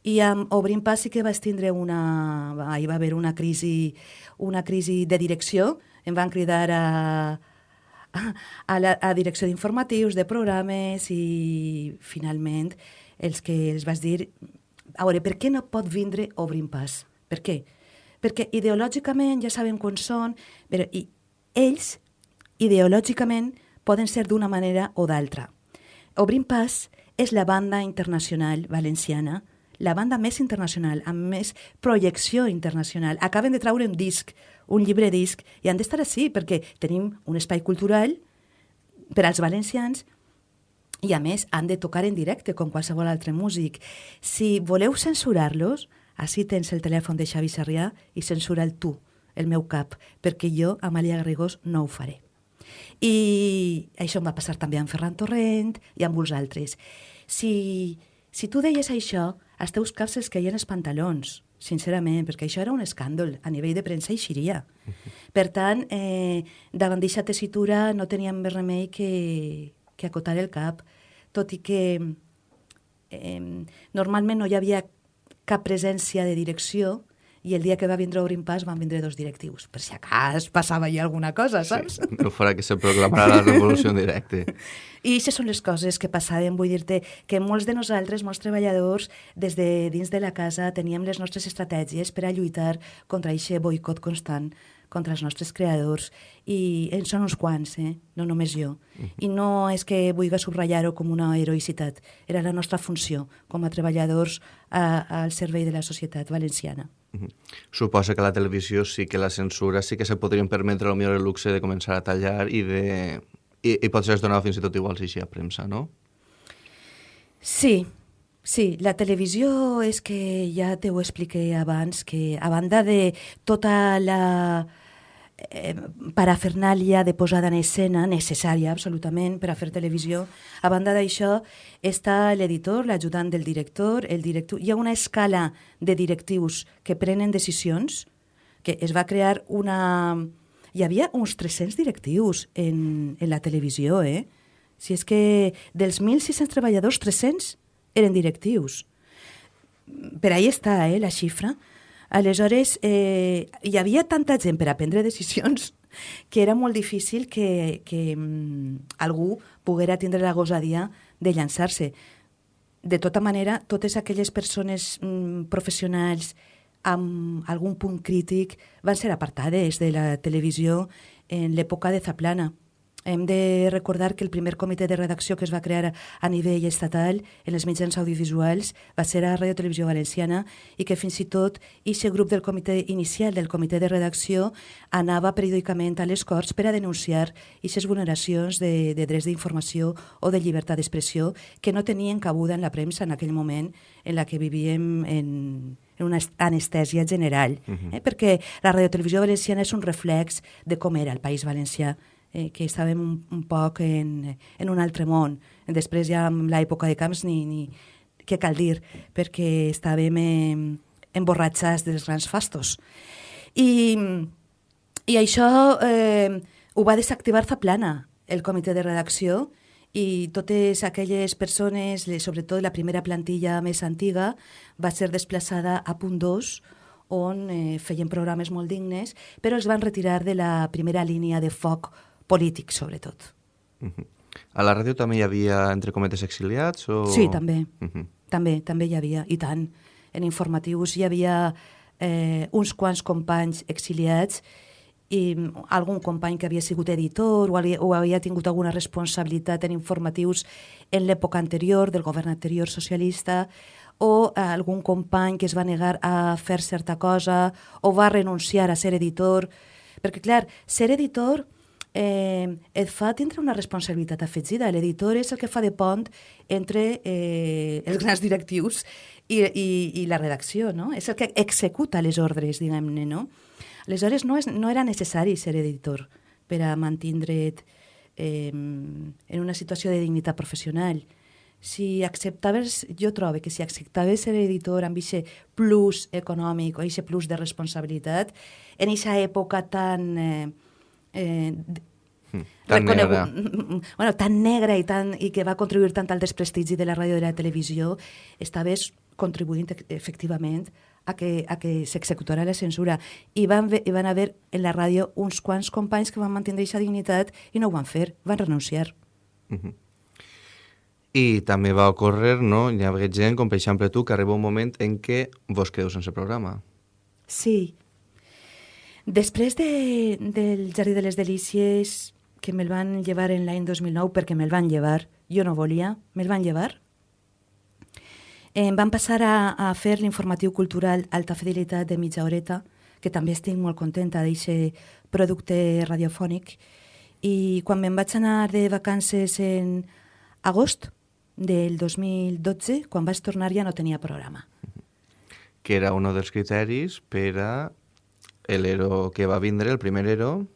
I amb Obrim Pas sí que vaig tindre una... Hi va haver una crisi, una crisi de direcció, em van cridar a, a la a direcció d'informatius, de programes i finalment els que els vas dir a veure, per què no pot vindre Obrim Pas? Per què? Perquè ideològicament ja sabem quan són, però i ells ideològicament poden ser d'una manera o d'altra. Obrim Pas és la banda internacional valenciana, la banda més internacional, amb més projecció internacional. Acaben de traure un disc un llibre disc i han d'estar així perquè tenim un espai cultural per als valencians i a més han de tocar en directe com qualsevol altre músic. Si voleu censurar-los, així tens el telèfon de Xavi Sarrià i censura el tu, el meu cap, perquè jo, Amàlia Garrigós, no ho faré. I això em va passar també amb Ferran Torrent i amb molts altres. Si, si tu deies això, els teus caps els caien els pantalons sincerament, perquè això era un escàndol a nivell de premsa i xiria. Uh <laughs> -huh. Per tant, eh, davant d'aquesta tessitura no teníem més remei que, que acotar el cap, tot i que eh, normalment no hi havia cap presència de direcció i el dia que va vindre Obrim Pas van vindre dos directius, per si acas passava allà alguna cosa, saps? Sí, no farà que se proclamarà la revolució en directe. <laughs> I aquestes són les coses que passaven, vull dir-te que molts de nosaltres, molts treballadors, des de dins de la casa teníem les nostres estratègies per a lluitar contra aquest boicot constant contra els nostres creadors i en són uns quants, eh? no només jo. Uh -huh. I no és que vulgui subratllar-ho com una heroïcitat, era la nostra funció com a treballadors a, al servei de la societat valenciana. Uh -huh. Suposa que la televisió sí que la censura sí que se podrien permetre el millor el luxe de començar a tallar i de... I, i potser es donava fins i tot igual si així a premsa, no? Sí, sí. La televisió és que ja te ho expliqué abans, que a banda de tota la eh, parafernàlia de posada en escena necessària absolutament per a fer televisió. A banda d'això està l'editor, l'ajudant del director, el director... Hi ha una escala de directius que prenen decisions, que es va crear una... Hi havia uns 300 directius en, en la televisió, eh? Si és que dels 1.600 treballadors, 300 eren directius. Per ahí està, eh, la xifra. Aleshores, eh, hi havia tanta gent per a prendre decisions que era molt difícil que, que mm, algú poguera tindre la gosadia de llançar-se. De tota manera, totes aquelles persones mm, professionals amb algun punt crític van ser apartades de la televisió en l'època de Zaplana. Hem de recordar que el primer comitè de redacció que es va crear a nivell estatal en els mitjans audiovisuals va ser a Radio Televisió Valenciana i que fins i tot aquest grup del comitè inicial del comitè de redacció anava periòdicament a les Corts per a denunciar aquestes vulneracions de, de drets d'informació o de llibertat d'expressió que no tenien cabuda en la premsa en aquell moment en la que vivíem en, en una anestèsia general, uh -huh. eh? perquè la radiotelevisió valenciana és un reflex de com era el País Valencià eh, que estàvem un, poc en, en un altre món. Després ja amb l'època de Camps ni, ni què cal dir, perquè estàvem eh, emborratxats dels grans fastos. I, i això eh, ho va desactivar Zaplana, el comitè de redacció, i totes aquelles persones, sobretot la primera plantilla més antiga, va ser desplaçada a punt 2, on eh, feien programes molt dignes, però els van retirar de la primera línia de foc polític, sobretot. Uh -huh. A la ràdio també hi havia, entre cometes, exiliats? O... Sí, també. Uh -huh. També, també hi havia, i tant. En informatius hi havia eh, uns quants companys exiliats i algun company que havia sigut editor o havia, o havia tingut alguna responsabilitat en informatius en l'època anterior, del govern anterior socialista, o eh, algun company que es va negar a fer certa cosa o va renunciar a ser editor. Perquè, clar, ser editor eh, et fa tindre una responsabilitat afegida. L'editor és el que fa de pont entre eh, els grans directius i, i, i la redacció, no? És el que executa les ordres, diguem-ne, no? Aleshores, no, és, no era necessari ser editor per a mantindre't eh, en una situació de dignitat professional. Si acceptaves, jo trobo que si acceptaves ser editor amb aquest plus econòmic o aquest plus de responsabilitat, en aquesta època tan... Eh, eh, hmm, tan negra. <laughs> Bueno, tan negra i, tan, i que va contribuir tant al desprestigi de la ràdio i de la televisió, estaves contribuint efectivament a que, a que s'executara la censura. I van, I van haver en la ràdio uns quants companys que van mantenir aquesta dignitat i no ho van fer, van renunciar. Uh -huh. I també va ocórrer, no? Hi ha gent, com per exemple tu, que arriba un moment en què vos quedeu sense programa. Sí, Després de, del Jardí de les Delícies, que me'l van llevar en l'any 2009 perquè me'l van llevar, jo no volia, me'l van llevar, em van passar a, a fer l'informatiu cultural Alta Fidelitat de mitja horeta, que també estic molt contenta d'aquest producte radiofònic. I quan me'n vaig anar de vacances en agost del 2012, quan vaig tornar ja no tenia programa. Que era un dels criteris per a l'ero que va vindre, el primer ero,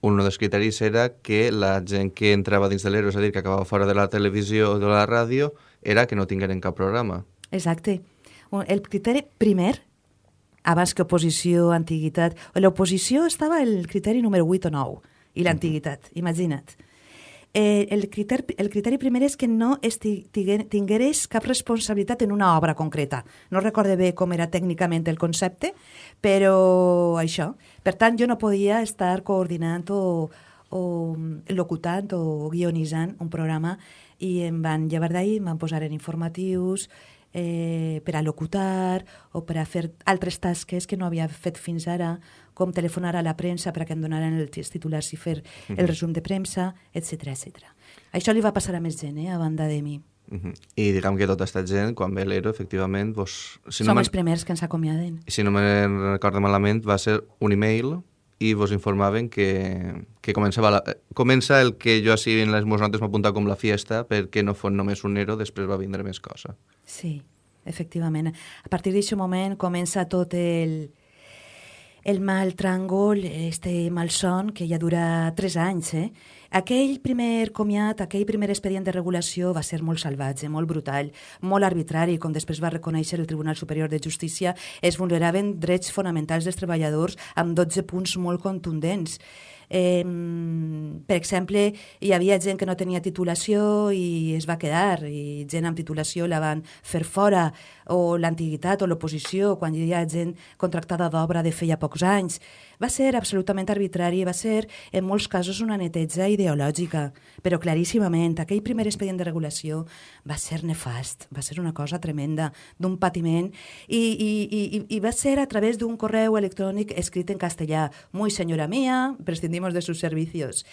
un dels criteris era que la gent que entrava dins de l'ero, és a dir, que acabava fora de la televisió o de la ràdio, era que no tingueren cap programa. Exacte. El criteri primer, abans que oposició, antiguitat... L'oposició estava el criteri número 8 o 9, i l'antiguitat, imagina't eh, el, criteri, el criteri primer és que no tingueres cap responsabilitat en una obra concreta. No recorde bé com era tècnicament el concepte, però això. Per tant, jo no podia estar coordinant o, o locutant o guionitzant un programa i em van llevar d'ahir, em van posar en informatius, eh, per a locutar o per a fer altres tasques que no havia fet fins ara, com telefonar a la premsa perquè em donaren els titulars i fer el resum de premsa, etc etc. Això li va passar a més gent, eh, a banda de mi. Uh -huh. I diguem que tota aquesta gent, quan ve l'Ero, efectivament... Vos, si Som no els primers que ens acomiaden. Si no me recordo malament, va ser un email i vos informaven que, que començava la, comença el que jo així en les meves notes m'apunta com la fiesta perquè no fos només un Ero, després va vindre més cosa. Sí, efectivament. A partir d'aquest moment comença tot el, el mal tràngol, este malson, que ja dura tres anys. Eh? Aquell primer comiat, aquell primer expedient de regulació va ser molt salvatge, molt brutal, molt arbitrari, com després va reconèixer el Tribunal Superior de Justícia, es vulneraven drets fonamentals dels treballadors amb 12 punts molt contundents. Eh, per exemple, hi havia gent que no tenia titulació i es va quedar, i gent amb titulació la van fer fora, o l'antiguitat o l'oposició, quan hi havia gent contractada d'obra de feia pocs anys. Va ser absolutament arbitrari, va ser en molts casos una neteja ideològica, però claríssimament aquell primer expedient de regulació va ser nefast, va ser una cosa tremenda, d'un patiment, i, i, i, i va ser a través d'un correu electrònic escrit en castellà. Muy senyora mía, prescindimos de sus servicios.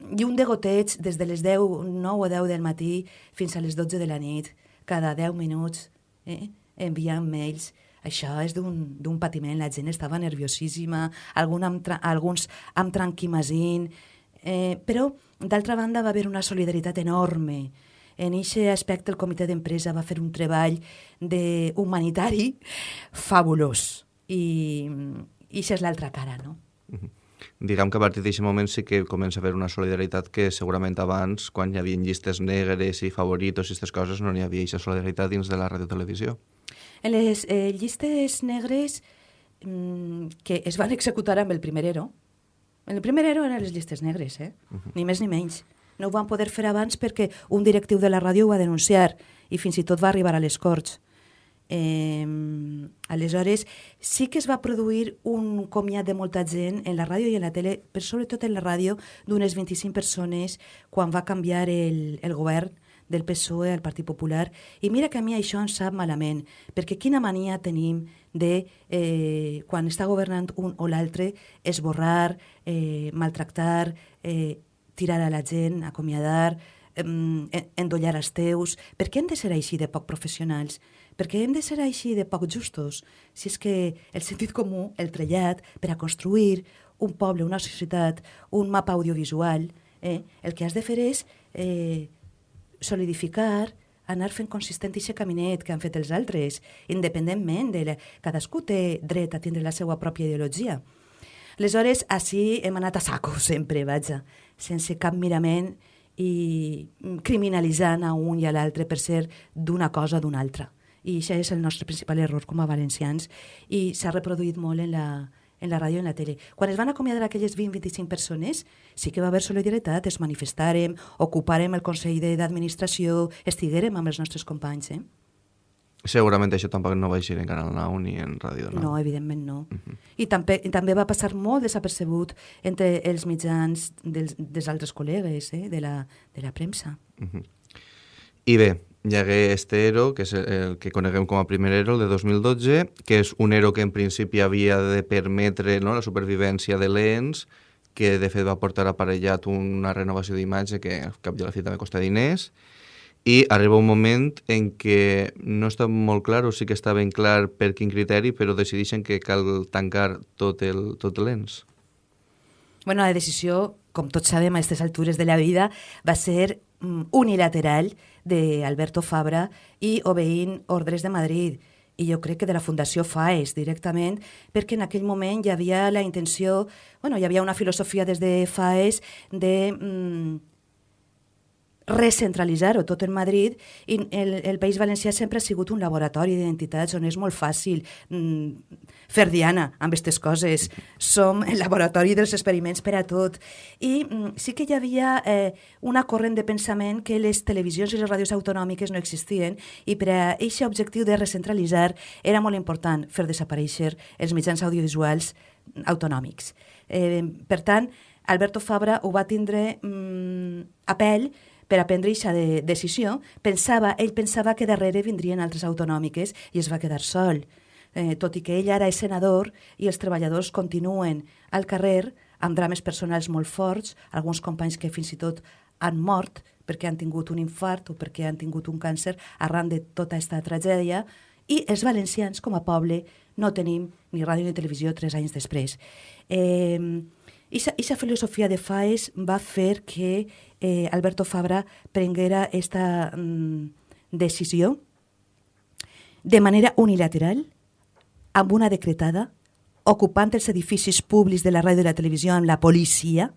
I un degoteig des de les 10, 9 o 10 del matí fins a les 12 de la nit, cada 10 minuts, eh? Enviant mails. Això és d'un patiment, la gent estava nerviosíssima, algun amb alguns amb tranquimacint, eh, però d'altra banda va haver una solidaritat enorme. En aquest aspecte el comitè d'empresa va fer un treball de humanitari fabulós i, i això és l'altra cara, no? Uh -huh. Diguem que a partir d'aquest moment sí que comença a haver una solidaritat que segurament abans, quan hi havia llistes negres i favoritos i aquestes coses, no n'hi havia aquesta solidaritat dins de la radiotelevisió. En les eh, llistes negres mm, que es van executar amb el primer ero, en el primer ero eren les llistes negres, eh? Uh -huh. ni més ni menys. No ho van poder fer abans perquè un directiu de la ràdio ho va denunciar i fins i tot va arribar a les Corts. Eh, aleshores, sí que es va produir un comiat de molta gent en la ràdio i en la tele, però sobretot en la ràdio, d'unes 25 persones quan va canviar el, el govern del PSOE al Partit Popular. I mira que a mi això em sap malament, perquè quina mania tenim de, eh, quan està governant un o l'altre, esborrar, eh, maltractar, eh, tirar a la gent, acomiadar, eh, endollar els teus. Per què hem de ser així de poc professionals? Per què hem de ser així de poc justos? Si és que el sentit comú, el trellat, per a construir un poble, una societat, un mapa audiovisual, eh, el que has de fer és eh, solidificar, anar fent consistent aquest caminet que han fet els altres, independentment de... La... Cadascú té dret a tindre la seva pròpia ideologia. Aleshores, així hem anat a saco <laughs> sempre, vaja, sense cap mirament i criminalitzant a un i a l'altre per ser d'una cosa o d'una altra. I això és el nostre principal error com a valencians i s'ha reproduït molt en la, en la ràdio i en la tele. Quan es van acomiadar aquelles 20-25 persones, sí que va haver solidaritat, es manifestarem, ocuparem el Consell d'Administració, estiguérem amb els nostres companys. Eh? Segurament això tampoc no va eixir en Canal 9 ni en Ràdio 9. No, evidentment no. Uh -huh. I, també, també va passar molt desapercebut entre els mitjans dels, dels altres col·legues eh, de, la, de la premsa. Uh -huh. I bé, hi hagué este ERO, que és el que coneguem com a primer ERO, el de 2012, que és un ERO que en principi havia de permetre no, la supervivència de l'ENS, que de fet va portar aparellat una renovació d'imatge que al cap de la fi també costa diners, i arriba un moment en què no està molt clar, o sí que està ben clar per quin criteri, però decideixen que cal tancar tot el tot l'ENS. Bueno, la decisió, com tots sabem a aquestes altures de la vida, va ser mm, unilateral d'Alberto Fabra i obeint ordres de Madrid. I jo crec que de la Fundació FAES directament, perquè en aquell moment hi havia la intenció, bueno, hi havia una filosofia des de FAES de mm, recentralitzar-ho tot en Madrid i el, el País Valencià sempre ha sigut un laboratori d'identitats on és molt fàcil mm, fer diana amb aquestes coses. Som el laboratori dels experiments per a tot. I mm, sí que hi havia eh, una corrent de pensament que les televisions i les ràdios autonòmiques no existien i per a aquest objectiu de recentralitzar era molt important fer desaparèixer els mitjans audiovisuals autonòmics. Eh, per tant, Alberto Fabra ho va tindre mm, a pell per a prendre aquesta de decisió, pensava, ell pensava que darrere vindrien altres autonòmiques i es va quedar sol. Eh, tot i que ell ara és senador i els treballadors continuen al carrer amb drames personals molt forts, alguns companys que fins i tot han mort perquè han tingut un infart o perquè han tingut un càncer arran de tota aquesta tragèdia, i els valencians, com a poble, no tenim ni ràdio ni televisió tres anys després. Eh, Ixa filosofia de FAES va fer que eh, Alberto Fabra prenguera esta mm, decisió de manera unilateral, amb una decretada, ocupant els edificis públics de la ràdio i la televisió amb la policia,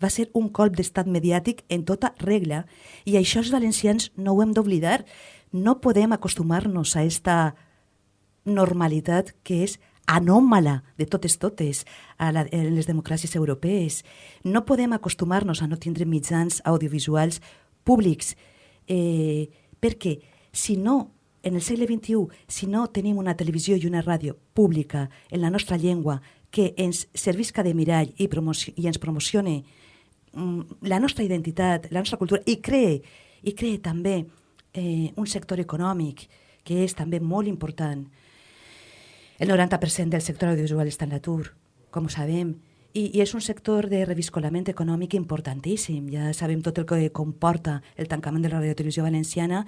va ser un colp d'estat mediàtic en tota regla i això els valencians no ho hem d'oblidar. No podem acostumar-nos a esta normalitat que és anòmala de totes totes a, la, a les democràcies europees. No podem acostumar-nos a no tindre mitjans audiovisuals públics, eh, perquè si no en el segle XXI, si no tenim una televisió i una ràdio pública en la nostra llengua que ens servisca de mirall i, i ens promocione mm, la nostra identitat, la nostra cultura, i cree, i cree també eh, un sector econòmic que és també molt important. El 90% del sector audiovisual està en l'atur, com ho sabem, i, i és un sector de reviscolament econòmic importantíssim. Ja sabem tot el que comporta el tancament de la radiotelevisió valenciana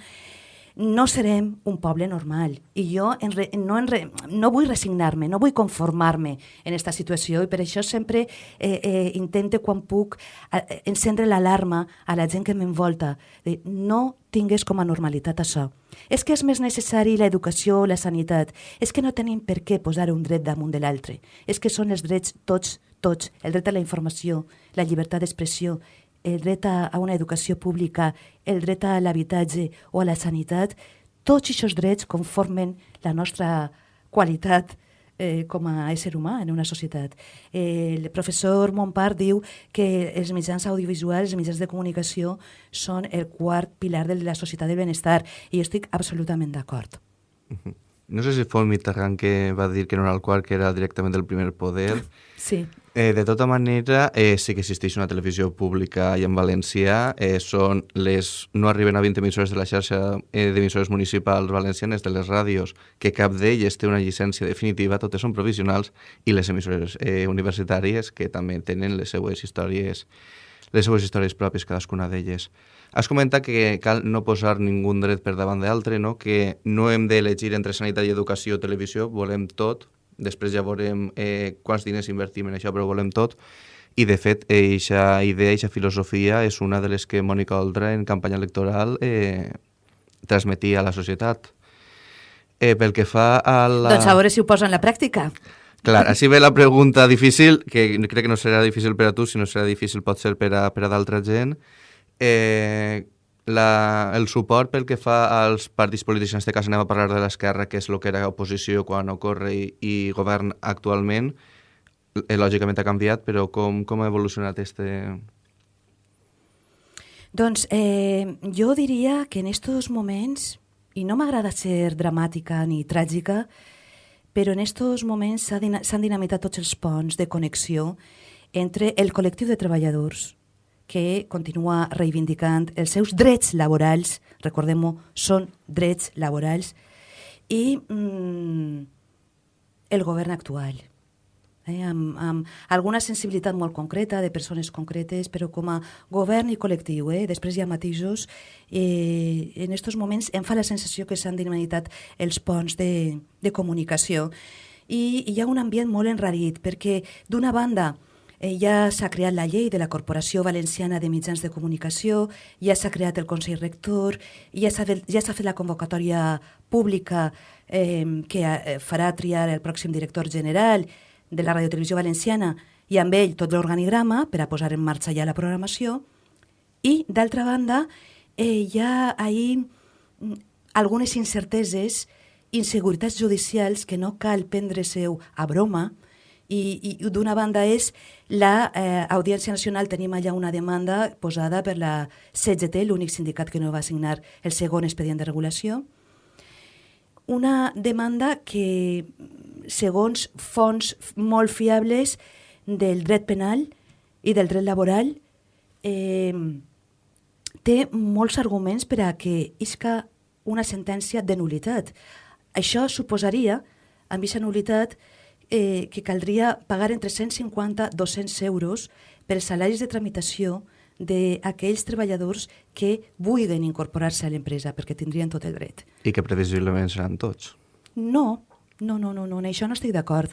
no serem un poble normal. I jo en re, no, en re, no vull resignar-me, no vull conformar-me en aquesta situació i per això sempre eh, eh, intento quan puc eh, encendre l'alarma a la gent que m'envolta no tingués com a normalitat això. És que és més necessari l'educació o la sanitat. És que no tenim per què posar un dret damunt de l'altre. És que són els drets tots, tots. El dret a la informació, la llibertat d'expressió, el dret a, una educació pública, el dret a l'habitatge o a la sanitat, tots aquests drets conformen la nostra qualitat eh, com a ésser humà en una societat. Eh, el professor Montpart diu que els mitjans audiovisuals, els mitjans de comunicació, són el quart pilar de la societat del benestar i estic absolutament d'acord. No sé si fou el Mitterrand que va dir que no era el quart, que era directament del primer poder. Sí. Eh, de tota manera, eh, sí que existeix una televisió pública i en valencià. Eh, són les, no arriben a 20 emissores de la xarxa eh, d'emissores municipals valencianes de les ràdios, que cap d'elles té una llicència definitiva, totes són provisionals, i les emissores eh, universitàries, que també tenen les seues històries, les seues històries pròpies, cadascuna d'elles. Has comentat que cal no posar ningú dret per davant d'altre, no? que no hem d'elegir entre sanitat i educació o televisió, volem tot, després ja veurem eh, quants diners invertim en això, però volem tot. I, de fet, aquesta idea, aquesta filosofia és una de les que Mònica Oldra en campanya electoral eh, transmetia a la societat. Eh, pel que fa a la... Doncs a veure si ho posa en la pràctica. Clar, així ve la pregunta difícil, que crec que no serà difícil per a tu, sinó serà difícil pot ser per a, per a d'altra gent. Eh, la, el suport pel que fa als partits polítics, en aquest cas anem a parlar de l'esquerra, que és el que era oposició quan ocorre i, i govern actualment, eh, lògicament ha canviat, però com, com ha evolucionat este... Doncs eh, jo diria que en estos moments, i no m'agrada ser dramàtica ni tràgica, però en estos moments s'han dinamitat tots els ponts de connexió entre el col·lectiu de treballadors, que continua reivindicant els seus drets laborals, recordem-ho, són drets laborals, i mm, el govern actual, eh, amb, amb alguna sensibilitat molt concreta de persones concretes, però com a govern i col·lectiu. Eh? Després hi ha matisos. Eh, en aquests moments em fa la sensació que s'han dinamitat els ponts de, de comunicació i hi ha un ambient molt enrarit, perquè d'una banda Eh, ja s'ha creat la llei de la Corporació Valenciana de Mitjans de Comunicació, ja s'ha creat el Consell Rector, ja s'ha ja fet la convocatòria pública eh, que eh, farà triar el pròxim director general de la Radiotelevisió Valenciana i amb ell tot l'organigrama per a posar en marxa ja la programació. I, d'altra banda, eh, hi ha ahir mm, algunes incerteses, inseguretats judicials que no cal prendre-seu a broma, i, i d'una banda és la eh, Nacional, tenim allà una demanda posada per la CGT, l'únic sindicat que no va signar el segon expedient de regulació, una demanda que, segons fonts molt fiables del dret penal i del dret laboral, eh, té molts arguments per a que isca una sentència de nulitat. Això suposaria, amb aquesta nulitat, eh, que caldria pagar entre 150 i 200 euros pels salaris de tramitació d'aquells treballadors que vulguin incorporar-se a l'empresa, perquè tindrien tot el dret. I que previsiblement seran tots. No, no, no, no, no en això no estic d'acord.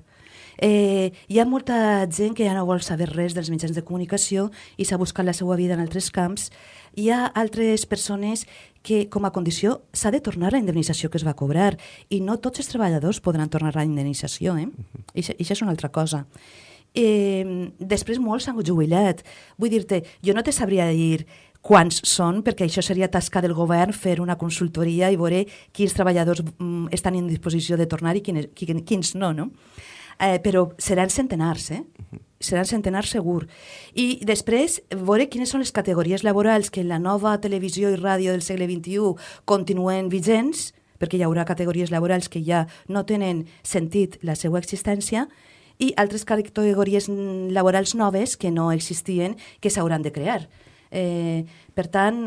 Eh, hi ha molta gent que ja no vol saber res dels mitjans de comunicació i s'ha buscat la seva vida en altres camps. Hi ha altres persones que com a condició s'ha de tornar la indemnització que es va cobrar i no tots els treballadors podran tornar la indemnització. Eh? I això és una altra cosa. Eh, després molts s'han jubilat. Vull dir-te, jo no te sabria dir quants són, perquè això seria tasca del govern fer una consultoria i veure quins treballadors mm, estan en disposició de tornar i quins, quins no, no? Eh, però seran centenars, eh? seran centenars segur. I després, veure quines són les categories laborals que en la nova televisió i ràdio del segle XXI continuen vigents, perquè hi haurà categories laborals que ja no tenen sentit la seva existència, i altres categories laborals noves que no existien que s'hauran de crear. Eh, per tant,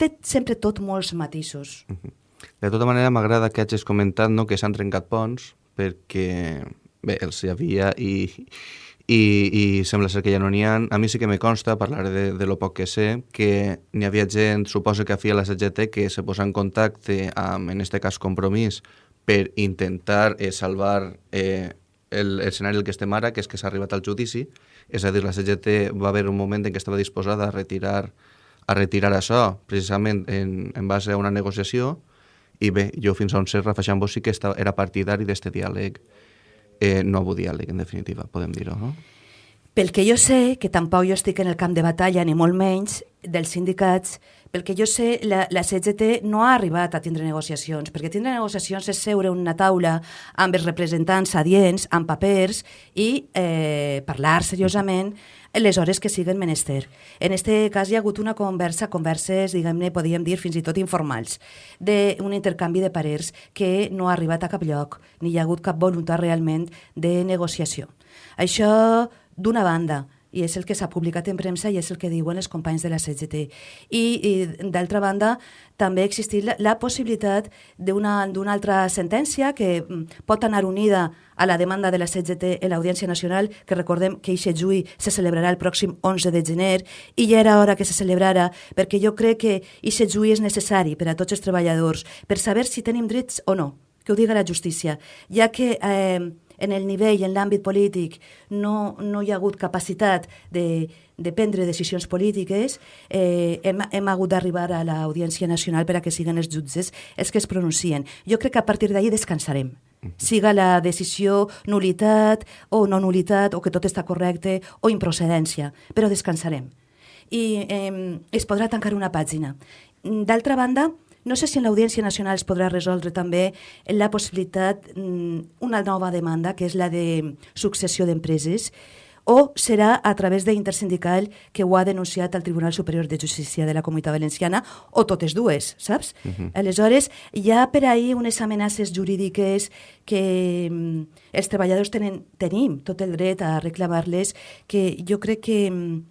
té sempre tot molts matisos. De tota manera, m'agrada que hagis comentat no, que s'han trencat ponts, perquè bé, els hi havia i, i, i sembla ser que ja no n'hi ha. A mi sí que me consta, parlaré de, de lo poc que sé, que n'hi havia gent, suposa que a la CGT, que se posa en contacte amb, en este cas, Compromís, per intentar eh, salvar eh, l'escenari el que estem ara, que és que s'ha arribat al judici, és a dir, la CGT va haver un moment en què estava disposada a retirar, a retirar això, precisament en, en base a una negociació, i bé, jo fins a on sé, Rafa Xambó sí que estava, era partidari d'este diàleg, eh, nou diàleg, en definitiva, podem dir-ho, no? Pel que jo sé, que tampoc jo estic en el camp de batalla, ni molt menys, dels sindicats, pel que jo sé, la, la CGT no ha arribat a tindre negociacions, perquè tindre negociacions és seure una taula amb els representants adients, amb papers, i eh, parlar seriosament les hores que siguen menester. En este cas hi ha hagut una conversa, converses, diguem-ne, podríem dir fins i tot informals, d'un intercanvi de parers que no ha arribat a cap lloc, ni hi ha hagut cap voluntat realment de negociació. Això d'una banda, i és el que s'ha publicat en premsa i és el que diuen els companys de la CGT. I, i d'altra banda, també ha existit la, la possibilitat d'una altra sentència que mm, pot anar unida a la demanda de la CGT en l'Audiència Nacional, que recordem que aquest juí se celebrarà el pròxim 11 de gener, i ja era hora que se celebrara, perquè jo crec que aquest juí és necessari per a tots els treballadors, per saber si tenim drets o no, que ho diga la justícia, ja que... Eh, en el nivell, en l'àmbit polític, no, no hi ha hagut capacitat de, de prendre decisions polítiques, eh, hem, hem hagut d'arribar a l'Audiència Nacional per a que siguin els jutges els que es pronuncien. Jo crec que a partir d'ahir descansarem siga la decisió nulitat o no nulitat o que tot està correcte o improcedència, però descansarem. I eh, es podrà tancar una pàgina. D'altra banda, no sé si en l'Audiència Nacional es podrà resoldre també la possibilitat, mm, una nova demanda, que és la de successió d'empreses, o serà a través de Intersindical que ho ha denunciat al Tribunal Superior de Justícia de la Comunitat Valenciana, o totes dues, saps? Uh -huh. Aleshores, hi ha per ahir unes amenaces jurídiques que mm, els treballadors tenen, tenim tot el dret a reclamar-les, que jo crec que mm,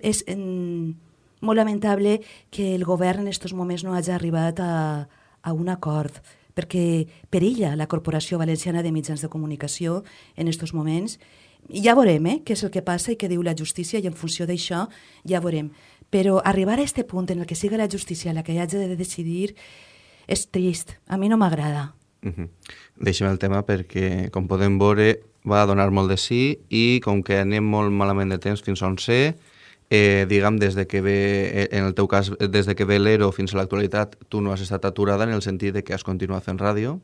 és... En, molt lamentable que el govern en aquests moments no hagi arribat a, a un acord perquè perilla la Corporació Valenciana de Mitjans de Comunicació en aquests moments. Ja veurem eh, què és el que passa i què diu la justícia i en funció d'això ja veurem. Però arribar a aquest punt en el que siga la justícia la que hagi de decidir és trist. A mi no m'agrada. Uh. -huh. Deixem el tema perquè, com podem veure, va donar molt de sí i com que anem molt malament de temps fins on sé, eh, diguem, des de que ve, eh, en el teu cas, des de que ve l'ERO fins a l'actualitat, tu no has estat aturada en el sentit de que has continuat fent ràdio,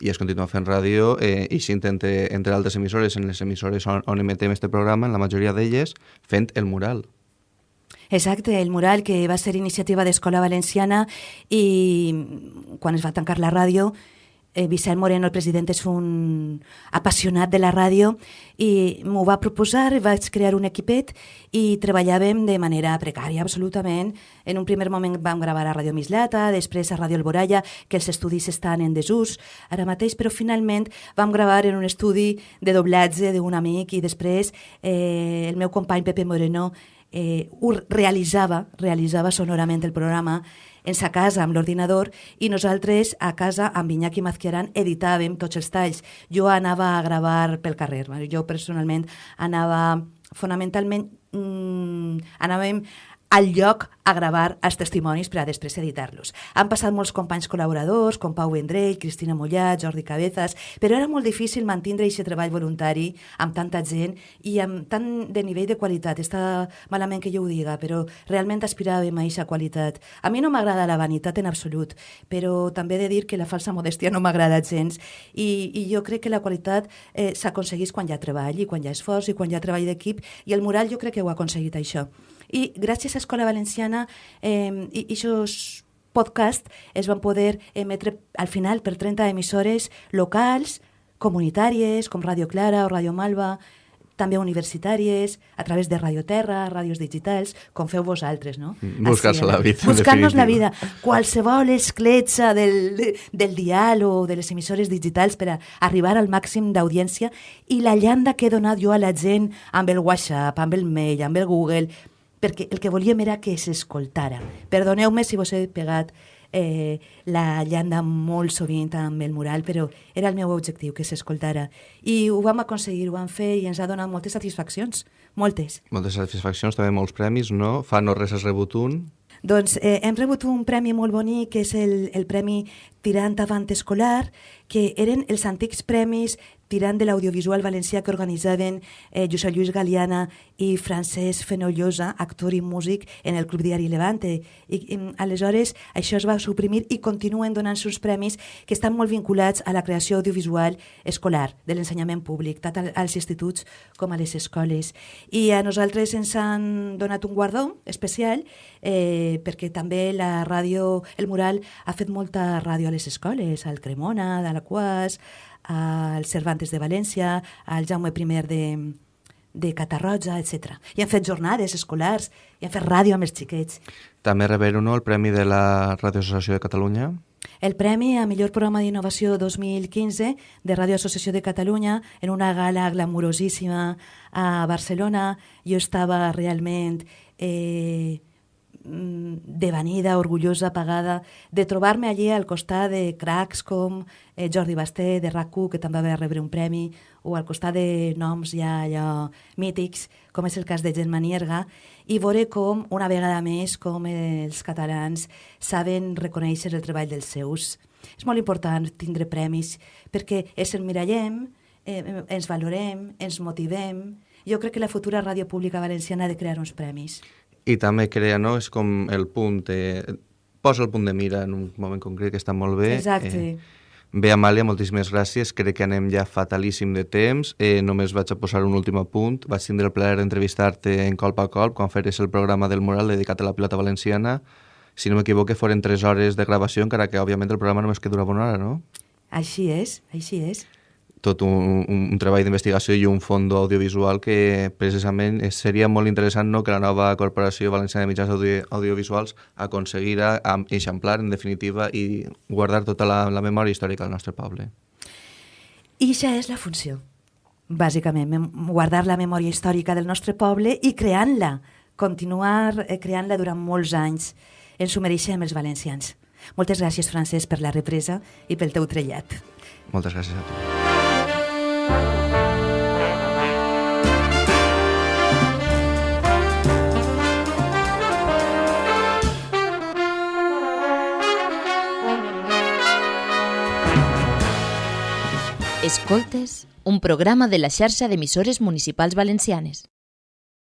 i has continuat fent ràdio eh, i si entre, entre altres emissores, en les emissores on, on emetem este programa, en la majoria d'elles, fent el mural. Exacte, el mural que va ser iniciativa d'Escola Valenciana i quan es va tancar la ràdio eh, Vicent Moreno, el president, és un apassionat de la ràdio i m'ho va proposar, vaig crear un equipet i treballàvem de manera precària, absolutament. En un primer moment vam gravar a Ràdio Mislata, després a Ràdio Alboraya, que els estudis estan en desús ara mateix, però finalment vam gravar en un estudi de doblatge d'un amic i després eh, el meu company Pepe Moreno eh, realitzava, realitzava sonorament el programa en sa casa amb l'ordinador i nosaltres a casa amb Iñaki Mazquiaran editàvem tots els talls. Jo anava a gravar pel carrer. Jo personalment anava fonamentalment mmm, anàvem al lloc a gravar els testimonis per a després editar-los. Han passat molts companys col·laboradors, com Pau Vendrell, Cristina Mollat, Jordi Cabezas, però era molt difícil mantindre aquest treball voluntari amb tanta gent i amb tant de nivell de qualitat. Està malament que jo ho diga, però realment aspiràvem a aquesta qualitat. A mi no m'agrada la vanitat en absolut, però també he de dir que la falsa modèstia no m'agrada gens i, i jo crec que la qualitat eh, s'aconsegueix quan hi ha treball i quan hi ha esforç i quan hi ha treball d'equip i el mural jo crec que ho ha aconseguit això. I gràcies a Escola Valenciana eh, i aquests podcast es van poder emetre al final per 30 emissores locals, comunitàries, com Radio Clara o Radio Malva, també universitàries, a través de Radio Terra, ràdios digitals, com feu vosaltres, no? Mm, buscar-se la vida. Buscar-nos la vida. Qualsevol escletxa del, del dial o de les emissores digitals per a arribar al màxim d'audiència i la llanda que he donat jo a la gent amb el WhatsApp, amb el mail, amb el Google, perquè el que volíem era que s'escoltara. Perdoneu-me si vos he pegat eh, la llanda molt sovint amb el mural, però era el meu objectiu, que s'escoltara. I ho vam aconseguir, ho vam fer i ens ha donat moltes satisfaccions, moltes. Moltes satisfaccions, també molts premis, no? Fa no res has rebut un? Doncs eh, hem rebut un premi molt bonic, que és el, el Premi Tirant Avant Escolar, que eren els antics premis tirant de l'audiovisual valencià que organitzaven eh, Josep Lluís Galiana i Francesc Fenollosa, actor i músic, en el Club Diari Levante. I, i aleshores això es va suprimir i continuen donant-se uns premis que estan molt vinculats a la creació audiovisual escolar, de l'ensenyament públic, tant als instituts com a les escoles. I a nosaltres ens han donat un guardó especial eh, perquè també la ràdio, el mural, ha fet molta ràdio a les escoles, al Cremona, de la Quas, al Cervantes de València, al Jaume I de, de Catarroja, etc. I han fet jornades escolars, i han fet ràdio amb els xiquets. També reberen no, el Premi de la Radio Associació de Catalunya. El Premi a millor programa d'innovació 2015 de Radio Associació de Catalunya en una gala glamurosíssima a Barcelona. Jo estava realment... Eh, devanida, orgullosa, pagada, de trobar-me allí al costat de cracs com eh, Jordi Basté, de rac que també va rebre un premi, o al costat de noms ja allò mítics, com és el cas de Gent Manierga, i veure com, una vegada més, com els catalans saben reconèixer el treball dels seus. És molt important tindre premis, perquè és el mirallem, eh, ens valorem, ens motivem. Jo crec que la futura ràdio pública valenciana ha de crear uns premis i també crea, no? És com el punt, eh, posa el punt de mira en un moment concret que està molt bé. Exacte. Eh, Bé, Amàlia, moltíssimes gràcies. Crec que anem ja fatalíssim de temps. Eh, només vaig a posar un últim punt. Vaig tindre el plaer d'entrevistar-te en colp a colp quan feres el programa del Mural dedicat a la pilota valenciana. Si no m'equivoque, foren tres hores de gravació, encara que, òbviament, el programa només que durava una hora, no? Així és, així és tot un, un treball d'investigació i un fons audiovisual que precisament seria molt interessant no, que la nova Corporació Valenciana de Mitjans Audio, Audiovisuals aconseguira eixamplar, en definitiva, i guardar tota la, la memòria històrica del nostre poble. I això és la funció, bàsicament, guardar la memòria històrica del nostre poble i creant-la, continuar eh, creant-la durant molts anys. Ens ho mereixem els valencians. Moltes gràcies, Francesc, per la represa i pel teu trellat. Moltes gràcies a tu. Escoltes, un programa de la xarxa d'emissores municipals valencianes.